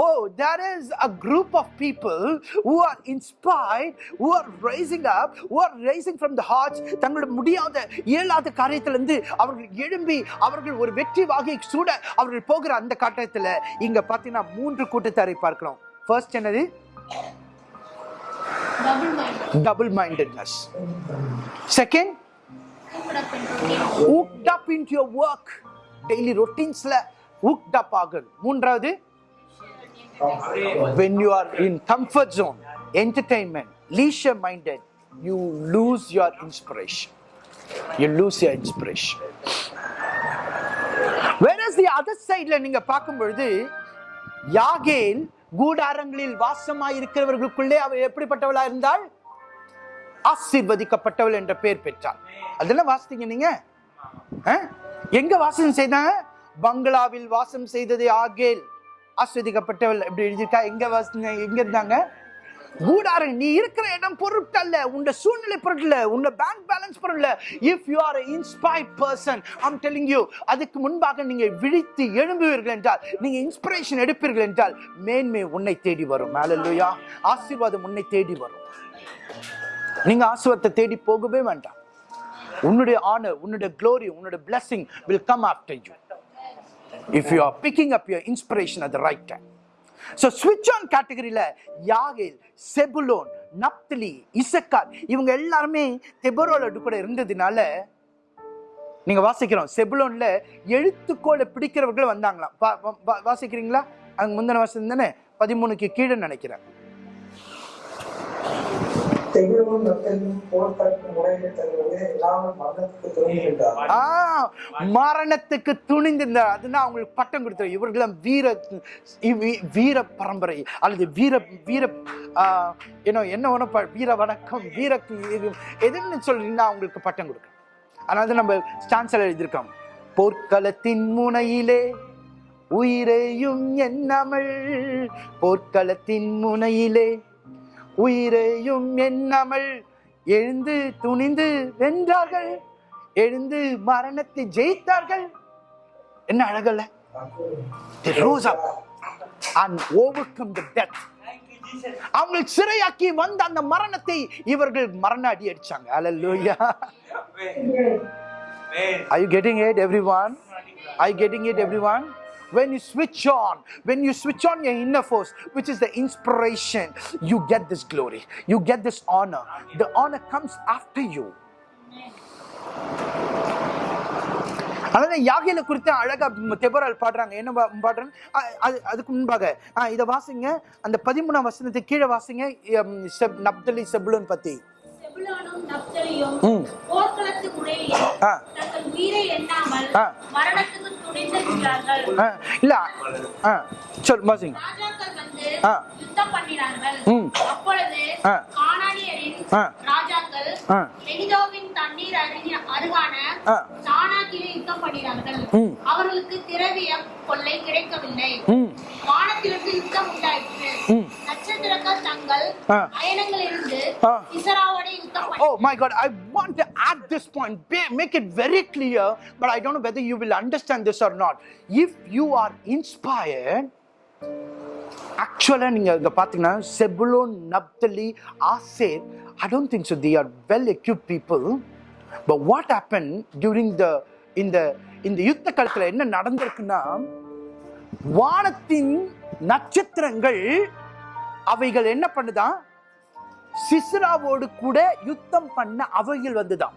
ஓ there is a group of people who are inspired who are rising up who are rising from the hearts தங்களோட முடியாத இயலாத காரியத்திலிருந்து அவர்கள் எழும்பி அவர்கள் ஒரு வெற்றி வாகை சூட அவர்கள் போகிற அந்த கட்டத்துல இங்க பாத்தீங்கன்னா மூன்று கூட்டத்தாரை பார்க்கிறோம் ஃபர்ஸ்ட் என்னது double mindedness second hooked up into your work daily routinesல hooked up ஆகுது மூன்றாவது when you are in comfort zone entertainment leisure minded you lose your inspiration you lose your inspiration whereas the other sideல நீங்க பார்க்கும் பொழுது யாகேல் கூடாரங்களில் வாசமாய் இருக்கிறவர்களுக்குள்ளே அவள் எப்படிப்பட்டவளா இருந்தால் ஆசீர்வதிக்கப்பட்டவள் என்ற பெயர் பெற்றாள் அதெல்லாம் வாசித்தீங்க நீங்க எங்க வாசம் செய்தாங்க பங்களாவில் வாசம் செய்தது ஆகேல். ஆஸ்வதிக்கப்பட்டவள் இப்படி எழுதியிருக்கா? எங்க எங்க இருந்தாங்க? கூடாரு நீ இருக்கிற இடம் பொருட்டல்ல உன்னோட சூழ்நிலை பொருட்ல உன்னோட bank balance பொருட்ல if you are inspired person I'm telling you அதுக்கு முன்பாக நீங்க விழித்து எழும்புவீர்கள் என்றால் நீங்க இன்ஸ்பிரேஷன் எடுப்பீர்கள் என்றால் மேன்மை உன்னை தேடி வரும். மேலல்லையா ஆசீர்வாதம் உன்னை தேடி வரும். நீங்க ஆசீர்வாதத்தை தேடி போகவே வேண்டாம். உன்னுடைய ஆனர் உன்னுடைய க்ளோரி உன்னுடைய blessing will come after you if you are picking up your inspiration at the right time. So switch on கேட்டகரியில யாகேல் செபுலோன் நப்தலி இசக்கார் இவங்க எல்லாருமே தெபரோல கூட இருந்ததுனால நீங்க வாசிக்கிறோம். செபுலோன்ல எழுத்துக்கோளை பிடிக்கிறவர்கள் வந்தாங்களாம். வாசிக்கிறீங்களா? அங்க முந்தின வருஷம் தானே? பதிமூணுக்கு கீழே நினைக்கிறேன். மரணத்துக்கு துணிகின்றார் ஆ மரணத்துக்கு துணிந்திருந்தார். அதுனா அவங்களுக்கு பட்டம் கொடுத்தார் இவர்களும் வீர இவி- வீர பரம்பரை அல்லது வீர வீர ஆ, என்ன என்ன ஒன்று வீர வணக்கம் வீர எதுன்னு சொல்றீங்கன்னா அவங்களுக்கு பட்டம் கொடுக்கும் அதனால தான் நம்ம ஸ்டான்ஸில் எழுதியிருக்கோம். போர்க்களத்தின் முனையிலே உயிரையும் எண்ணாமல் போர்க்களத்தின் முனையிலே உயிரையும் எண்ணாமல் எழுந்து துணிந்து வென்றார்கள் எழுந்து மரணத்தை ஜெயித்தார்கள் என்ன அழகல்ல They rose up and overcome the death. அவங்களை சிறையாக்கி வந்த அந்த மரணத்தை இவர்கள் மரண அடி அடிச்சாங்க Hallelujah. Are you getting it, everyone? Are you getting it, everyone? When you switch on, when you switch on your inner force, which is the inspiration, you get this glory, you get this honor. The honor comes after you. அதனால யாகையில குறித்து அழகா தெபரால் பாடுறாங்க என்ன பாடுறாங்க அதுக்கு முன்பாக இதை வாசிங்க அந்த பதிமூணாம் வசனத்துக்கு கீழே வாசிங்க நப்தலி செபுலன் பத்தி செபுலோன் செபுலோனும் நப்தலியும் ம். போர்க்களத்து முறையில் ஆ. தங்கள் உயிரை எண்ணாமல். மரணத்துக்கு இல்ல ஆ சொல் வந்து ஆ. யுத்தம் பண்ணினார்கள். அப்பொழுது. கானானியரின் மெகிதோவின் தண்ணீர் அருகே அருகான ஆ. தானாக்கிலே யுத்தம் பண்ணினார்கள். அவர்களுக்கு திரவியம் கொள்ளை கிடைக்கவில்லை வானத்திலிருந்து யுத்தம் உண்டாயிற்று. நட்சத்திரங்கள் தங்கள். அயனங்களிலிருந்து ஆ. சிசராவோட யுத்தம் Oh my God, I want to add this point, Be- make it very clear, but I don't know whether you will understand this or not. If you are inspired, ஆக்சுவலாக நீங்கள் இங்கே பார்த்தீங்கன்னா Zebulun Naphtali Asher I don't think so they are well equip people but what happen during the இந்த இந்த யுத்த காலத்தில் என்ன நடந்திருக்குன்னா வானத்தின் நட்சத்திரங்கள் அவைகள் என்ன பண்ணுதான் சிஸ்ராவோடு கூட யுத்தம் பண்ண அவைகள் வந்துதான்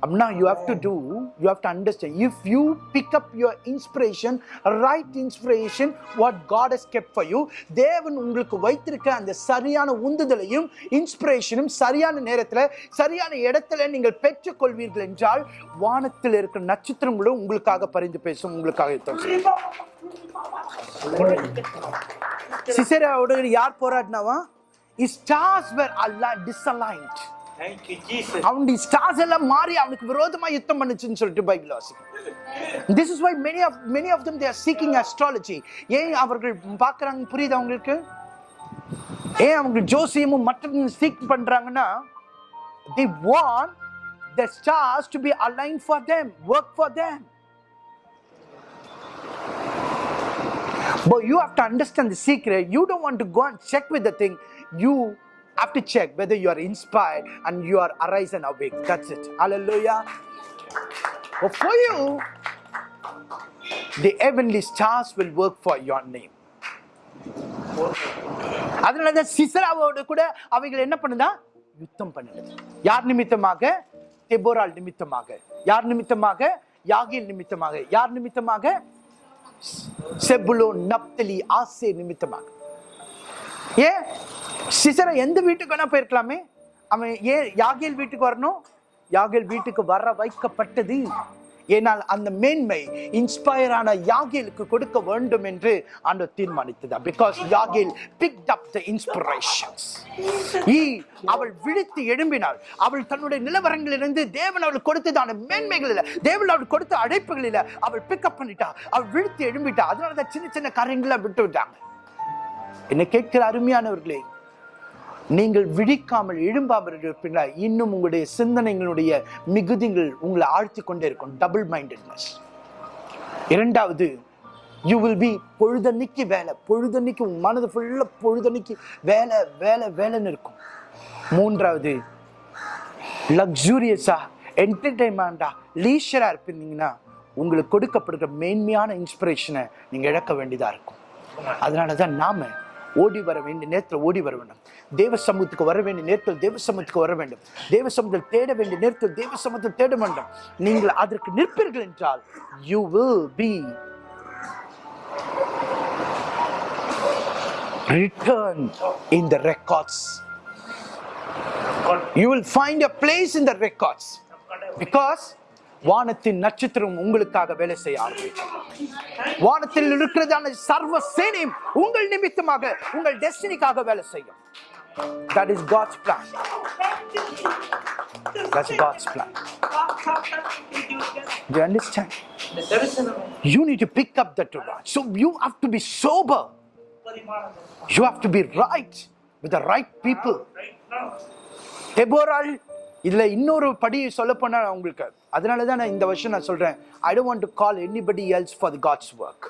அப்படின்னா you have to do you have to understand if you pick up your inspiration right inspiration what God has kept for you தேவன் உங்களுக்கு வைத்திருக்க அந்த சரியான உந்துதலையும் இன்ஸ்பிரேஷனும் சரியான நேரத்தில் சரியான இடத்துல நீங்கள் பெற்றுக்கொள்வீர்கள் என்றால் வானத்தில் இருக்கிற நட்சத்திரங்களும் உங்களுக்காக பரிந்து பேசும் உங்களுக்காக சிசராவோட யார் போராடினாவா? Stars were all disaligned you. அவனுடைய ஸ்டார்ஸ் எல்லாம் மாறி அவனுக்கு விரோதமா யுத்தம் பண்ணுச்சுன்னு சொல்லிட்டு பைபிள் வாசிக்கும். This is why many of many of them they are seeking astrology ஏன் அவர்கள் பார்க்குறாங்க? புரியுது அவங்களுக்கு ஏன் அவங்க ஜோசியமும் மற்ற சீக் பண்றாங்கன்னா they want the stars to be align for them work for them But you have to understand the secret. You don't want to go and check with the thing. You have to check whether you are inspired and you are arise and awake. That's it. Hallelujah. But for you, the heavenly stars will work for your name. அதனால தான் சிசராவோடு கூட அவைகள் என்ன பண்ணுதா யுத்தம் பண்ணுது யார் நிமித்தமாக தெபோரால் நிமித்தமாக யார் நிமித்தமாக யாகில் நிமித்தமாக யார் நிமித்தமாக செபுலோ நப்தலி ஆசே நிமித்தமாக ஏன் சிசரை எந்த வீட்டுக்கு வேணா போயிருக்கலாமே. அவன் ஏன் யாகேல் வீட்டுக்கு வரணும்? யாகேல் வீட்டுக்கு வர வைக்கப்பட்டது. ஏனால் அந்த மேன்மை இன்ஸ்பயர் ஆன யாகேலுக்கு கொடுக்க வேண்டும் என்று ஆண்டு தீர்மானித்ததா. Because Jael picked up the inspirations ஈ அவள் விழித்து எழும்பினாள். அவள் தன்னுடைய நிலவரங்களிலிருந்து தேவன் அவள் கொடுத்ததான மேன்மைகளில். தேவன் அவள் கொடுத்த அழைப்புகளில் அவள் பிக்கப் பண்ணிட்டா அவள் விழித்து எழும்பிட்டா. அதனால தான் சின்ன சின்ன காரியங்களை விட்டு விட்டாங்க என்ன கேட்கிற அருமையானவர்களே நீங்கள் விழிக்காமல் எழும்பாமல் இருப்பினால் இன்னும் உங்களுடைய சிந்தனைகளுடைய மிகுதிகள் உங்களை ஆழ்த்தி கொண்டே இருக்கும். டபுள் மைண்டட்னஸ் இரண்டாவது யூ வில் பி பொழுதன்னைக்கு வேலை. பொழுதன்னைக்கு உன் மனது ஃபுல்லாக பொழுதன்னைக்கு வேலை வேலை வேலைன்னு இருக்கும். மூன்றாவது லக்ஸூரியஸா என்டர்டைன்மெண்டா லீஷராக இருப்பீங்கன்னா உங்களுக்கு கொடுக்கப்படுகிற மேன்மையான இன்ஸ்பிரேஷனை நீங்கள் இழக்க வேண்டியதாக இருக்கும். அதனால தான் நாம் ஓடி வர வேண்டிய நேரத்தில் ஓடி வர வேண்டும். தேவ சமூகத்துக்கு வர வேண்டிய நேரத்தில் தேவ சமூகத்துக்கு வர வேண்டும். தேவ சமூகத்தில் தேட வேண்டிய நேரத்தில் தேவ சமூகத்தில் தேட வேண்டும். நீங்கள் அதற்கு நிற்பீர்கள் என்றால் you will be written in the records you will find a place in the records. Because வானத்தின் நட்சத்திரம் உங்களுக்காக வேலை செய்ய ஆரம்பிக்கும் வானத்தில் இருக்கிறதான சர்வ சேனையும் உங்கள் நிமித்தமாக உங்கள் டெஸ்டினிக்காக வேலை செய்யும் that is god's plan that's god's plan do you understand you need to pick up that Torah. so you have to be sober you have to be right with the right people Deborah, இதில் இன்னொரு படி சொல்ல போனால் உங்களுக்கு அதனால தான் நான் இந்த வருஷம் நான் சொல்கிறேன் I don't want to call anybody else for the God's work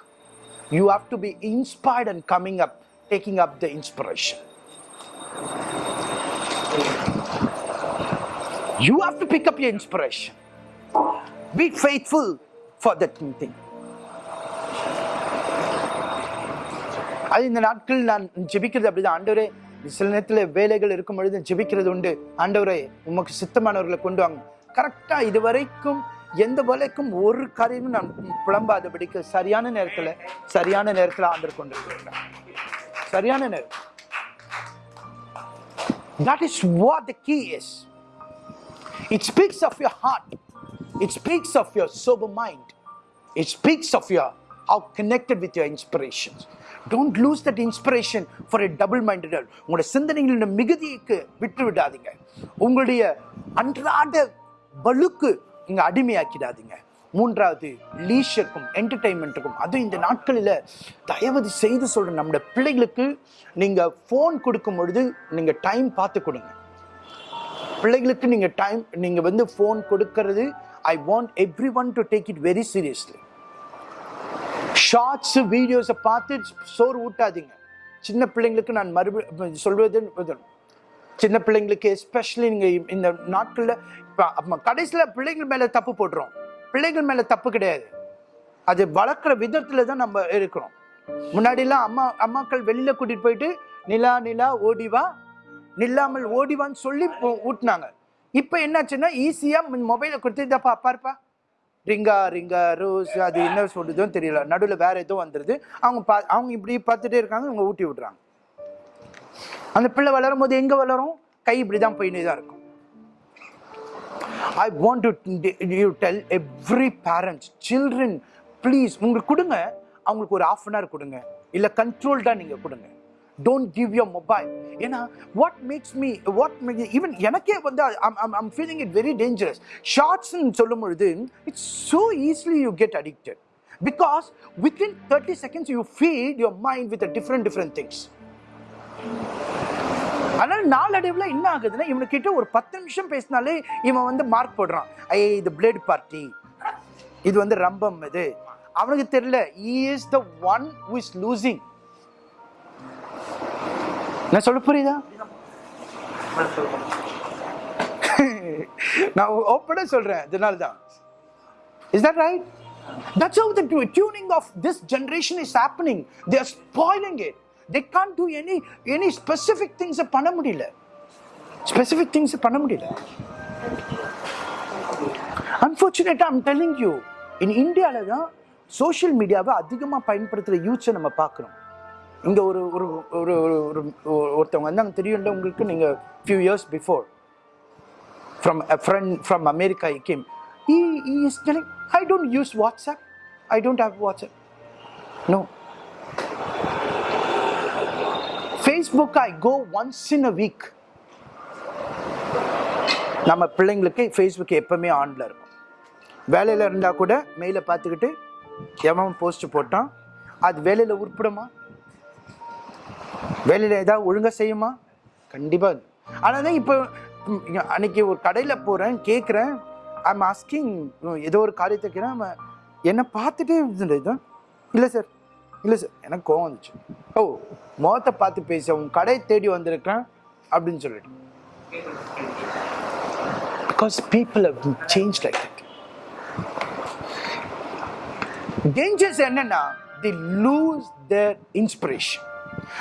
you have to be inspired and coming up taking up the inspiration you have to pick up your inspiration be faithful for that thing அது இந்த நாட்கள் நான் ஜெபிக்கிறது அப்படிதான். ஆண்டவரே சில நேரத்தில் வேலைகள் இருக்கும் பொழுது ஜெபிக்கிறது உண்டு. ஆண்டவரே உமக்கு சித்தமானவர்களை கொண்டு வாங்க. கரெக்டா இது வரைக்கும் எந்த வேலைக்கும் ஒரு காரியமும் நான் புலம்பாதபடிக்கு சரியான நேரத்துல சரியான நேரத்துல ஆண்டவர் கொண்டு வருகிறார் சரியான நேரம் that is what the key is It speaks of your heart. It speaks of your sober mind. It speaks of your how connected with your inspirations. Don't lose that inspiration for a double-minded world. உங்களோட சிந்தனைகளின் மிகுதிக்கு விட்டு விடாதீங்க உங்களுடைய அன்றாட பலுக்கு இங்க அடிமையாக்கிடாதீங்க. மூன்றாவது லீஷருக்கும் என்டர்டைன்மெண்ட்டுக்கும் அதுவும் இந்த நாட்களில் தயவு செய்து சொல்கிற நம்முடைய பிள்ளைகளுக்கு நீங்கள் ஃபோன் கொடுக்கும் பொழுது நீங்கள் டைம் பார்த்து கொடுங்க. பிள்ளைகளுக்கு நீங்கள் டைம் நீங்கள் வந்து ஃபோன் கொடுக்கறது I want everyone to take it very seriously shorts வீடியோஸை பார்த்து சோறு ஊட்டாதீங்க. சின்ன பிள்ளைங்களுக்கு நான் மறுபடியும் சொல்வது சின்ன பிள்ளைங்களுக்கு எஸ்பெஷலி நீங்கள் இந்த நாட்களில் இப்போ கடைசியில் பிள்ளைங்கள் மேலே தப்பு போட்டுரும். பிள்ளைங்கள் மேலே தப்பு கிடையாது. அது வளர்க்குற விதத்தில் தான் நம்ம இருக்கிறோம். முன்னாடிலாம் அம்மா அம்மாக்கள் வெளியில் கூட்டிகிட்டு போயிட்டு நிலா நிலா ஓடிவா நில்லாமல் ஓடிவான்னு சொல்லி ஊட்டினாங்க. இப்போ என்னாச்சுன்னா ஈஸியாக மொபைலை கொடுத்து இதப்பா பாருப்பா ரிங்கா ரிங்கா ரோஸ். அது என்ன சொல்லுதோ தெரியல. நடுவில் வேறு எதுவும் வந்துடுது அவங்க பா அவங்க இப்படி பார்த்துட்டே இருக்காங்க இவங்க ஊட்டி விட்றாங்க. அந்த பிள்ளை வளரும் போது எங்கே வளரும்? கை இப்படி தான் போயினே தான் இருக்கும். I want to you tell every parents children please உங்களுக்கு கொடுங்க. அவங்களுக்கு ஒரு ஆஃப் அன் ஹவர் கொடுங்க. இல்லை கண்ட்ரோல்டாக நீங்கள் கொடுங்க. டோன்ட் கிவ் யோர் மொபைல் ஏன்னா what makes me what even எனக்கே வந்து I'm feeling it very dangerous ஷார்ட்ஸ்ன்னு சொல்லும் பொழுது it's so easily you get addicted because within thirty seconds you feed your mind with different different things அதனால நாளடைவில் என்ன ஆகுதுன்னா இவனுக்கிட்ட ஒரு பத்து நிமிஷம் பேசினாலே இவன் வந்து மார்க் போடுறான். ஐ இது பிளேட் பார்ட்டி இது வந்து ரம்பம் இது. அவனுக்கு தெரியல is the one who losing நான் சொல்ல புரியுதா? நான் ஓப்பனாக சொல்கிறேன் இதனால தான் is that right That's how the tuning of this generation is happening. They are spoiling it. They can't do any any specific திங்ஸை பண்ண முடியல. ஸ்பெசிஃபிக் திங்ஸை பண்ண முடியல. அன்ஃபார்ச்சுனேட்டாக ஐம் டெல்லிங் யூ இன் இந்தியாவில் தான் சோஷியல் மீடியாவை அதிகமாக பயன்படுத்துகிற யூத்ஸை நம்ம பார்க்குறோம் இங்கே ஒரு ஒரு ஒரு ஒரு ஒரு- ஒருத்தவங்க வந்தாங்க. தெரியும்ல உங்களுக்கு? நீங்கள் few years before from a friend from America I came he is I don't use WhatsApp I don't have WhatsApp no Facebook I go once in a week நம்ம பிள்ளைங்களுக்கு ஃபேஸ்புக் எப்பவுமே ஆன்ல இருக்கும். வேலையில் இருந்தால் கூட மெயிலை பார்த்துக்கிட்டு எவன் போஸ்ட் போட்டான்? அது வேலையில் உருப்பிடுமா? வேலையில் ஏதாவது ஒழுங்காக செய்யுமா? கண்டிப்பாக ஆனால் தான் இப்போ அன்னைக்கு ஒரு கடையில் போகிறேன் கேட்குறேன் ஐம் ஆஸ்கிங் ஏதோ ஒரு காரியத்தை என்னை பார்த்துட்டே இருந்தது இல்லை சார் இல்லை சார் எனக்கு கோவம் வந்துச்சு. ஓ முகத்தை பார்த்து பேச உன் கடை தேடி வந்திருக்கேன் அப்படின்னு சொல்லிட்டு. Because people how change like that. Dangers என்னன்னா they lose their inspiration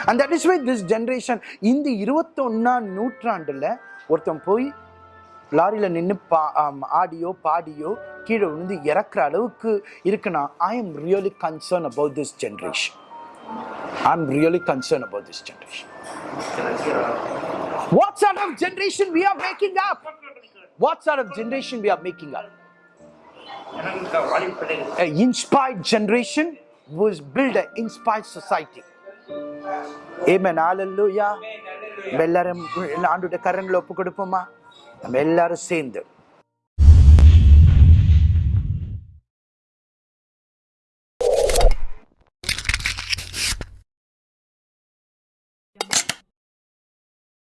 and that is why this generation இந்த இருபத்தொன்னாம் நூற்றாண்டில் ஒருத்தன் போய் லாரியில் நின்று பா ஆடியோ பாடியோ கீழே விழுந்து இறக்குற அளவுக்கு இருக்குன்னா I am really concern about this generation am really concern about this generation What sort of generation we are making up? What sort of generation we are making up? An inspired generation was build an inspired society. Amen. Hallelujah. எல்லாரும் ஆண்டுடைய கரங்களை ஒப்பு கொடுப்போமா நம்ம எல்லாரும் சேர்ந்து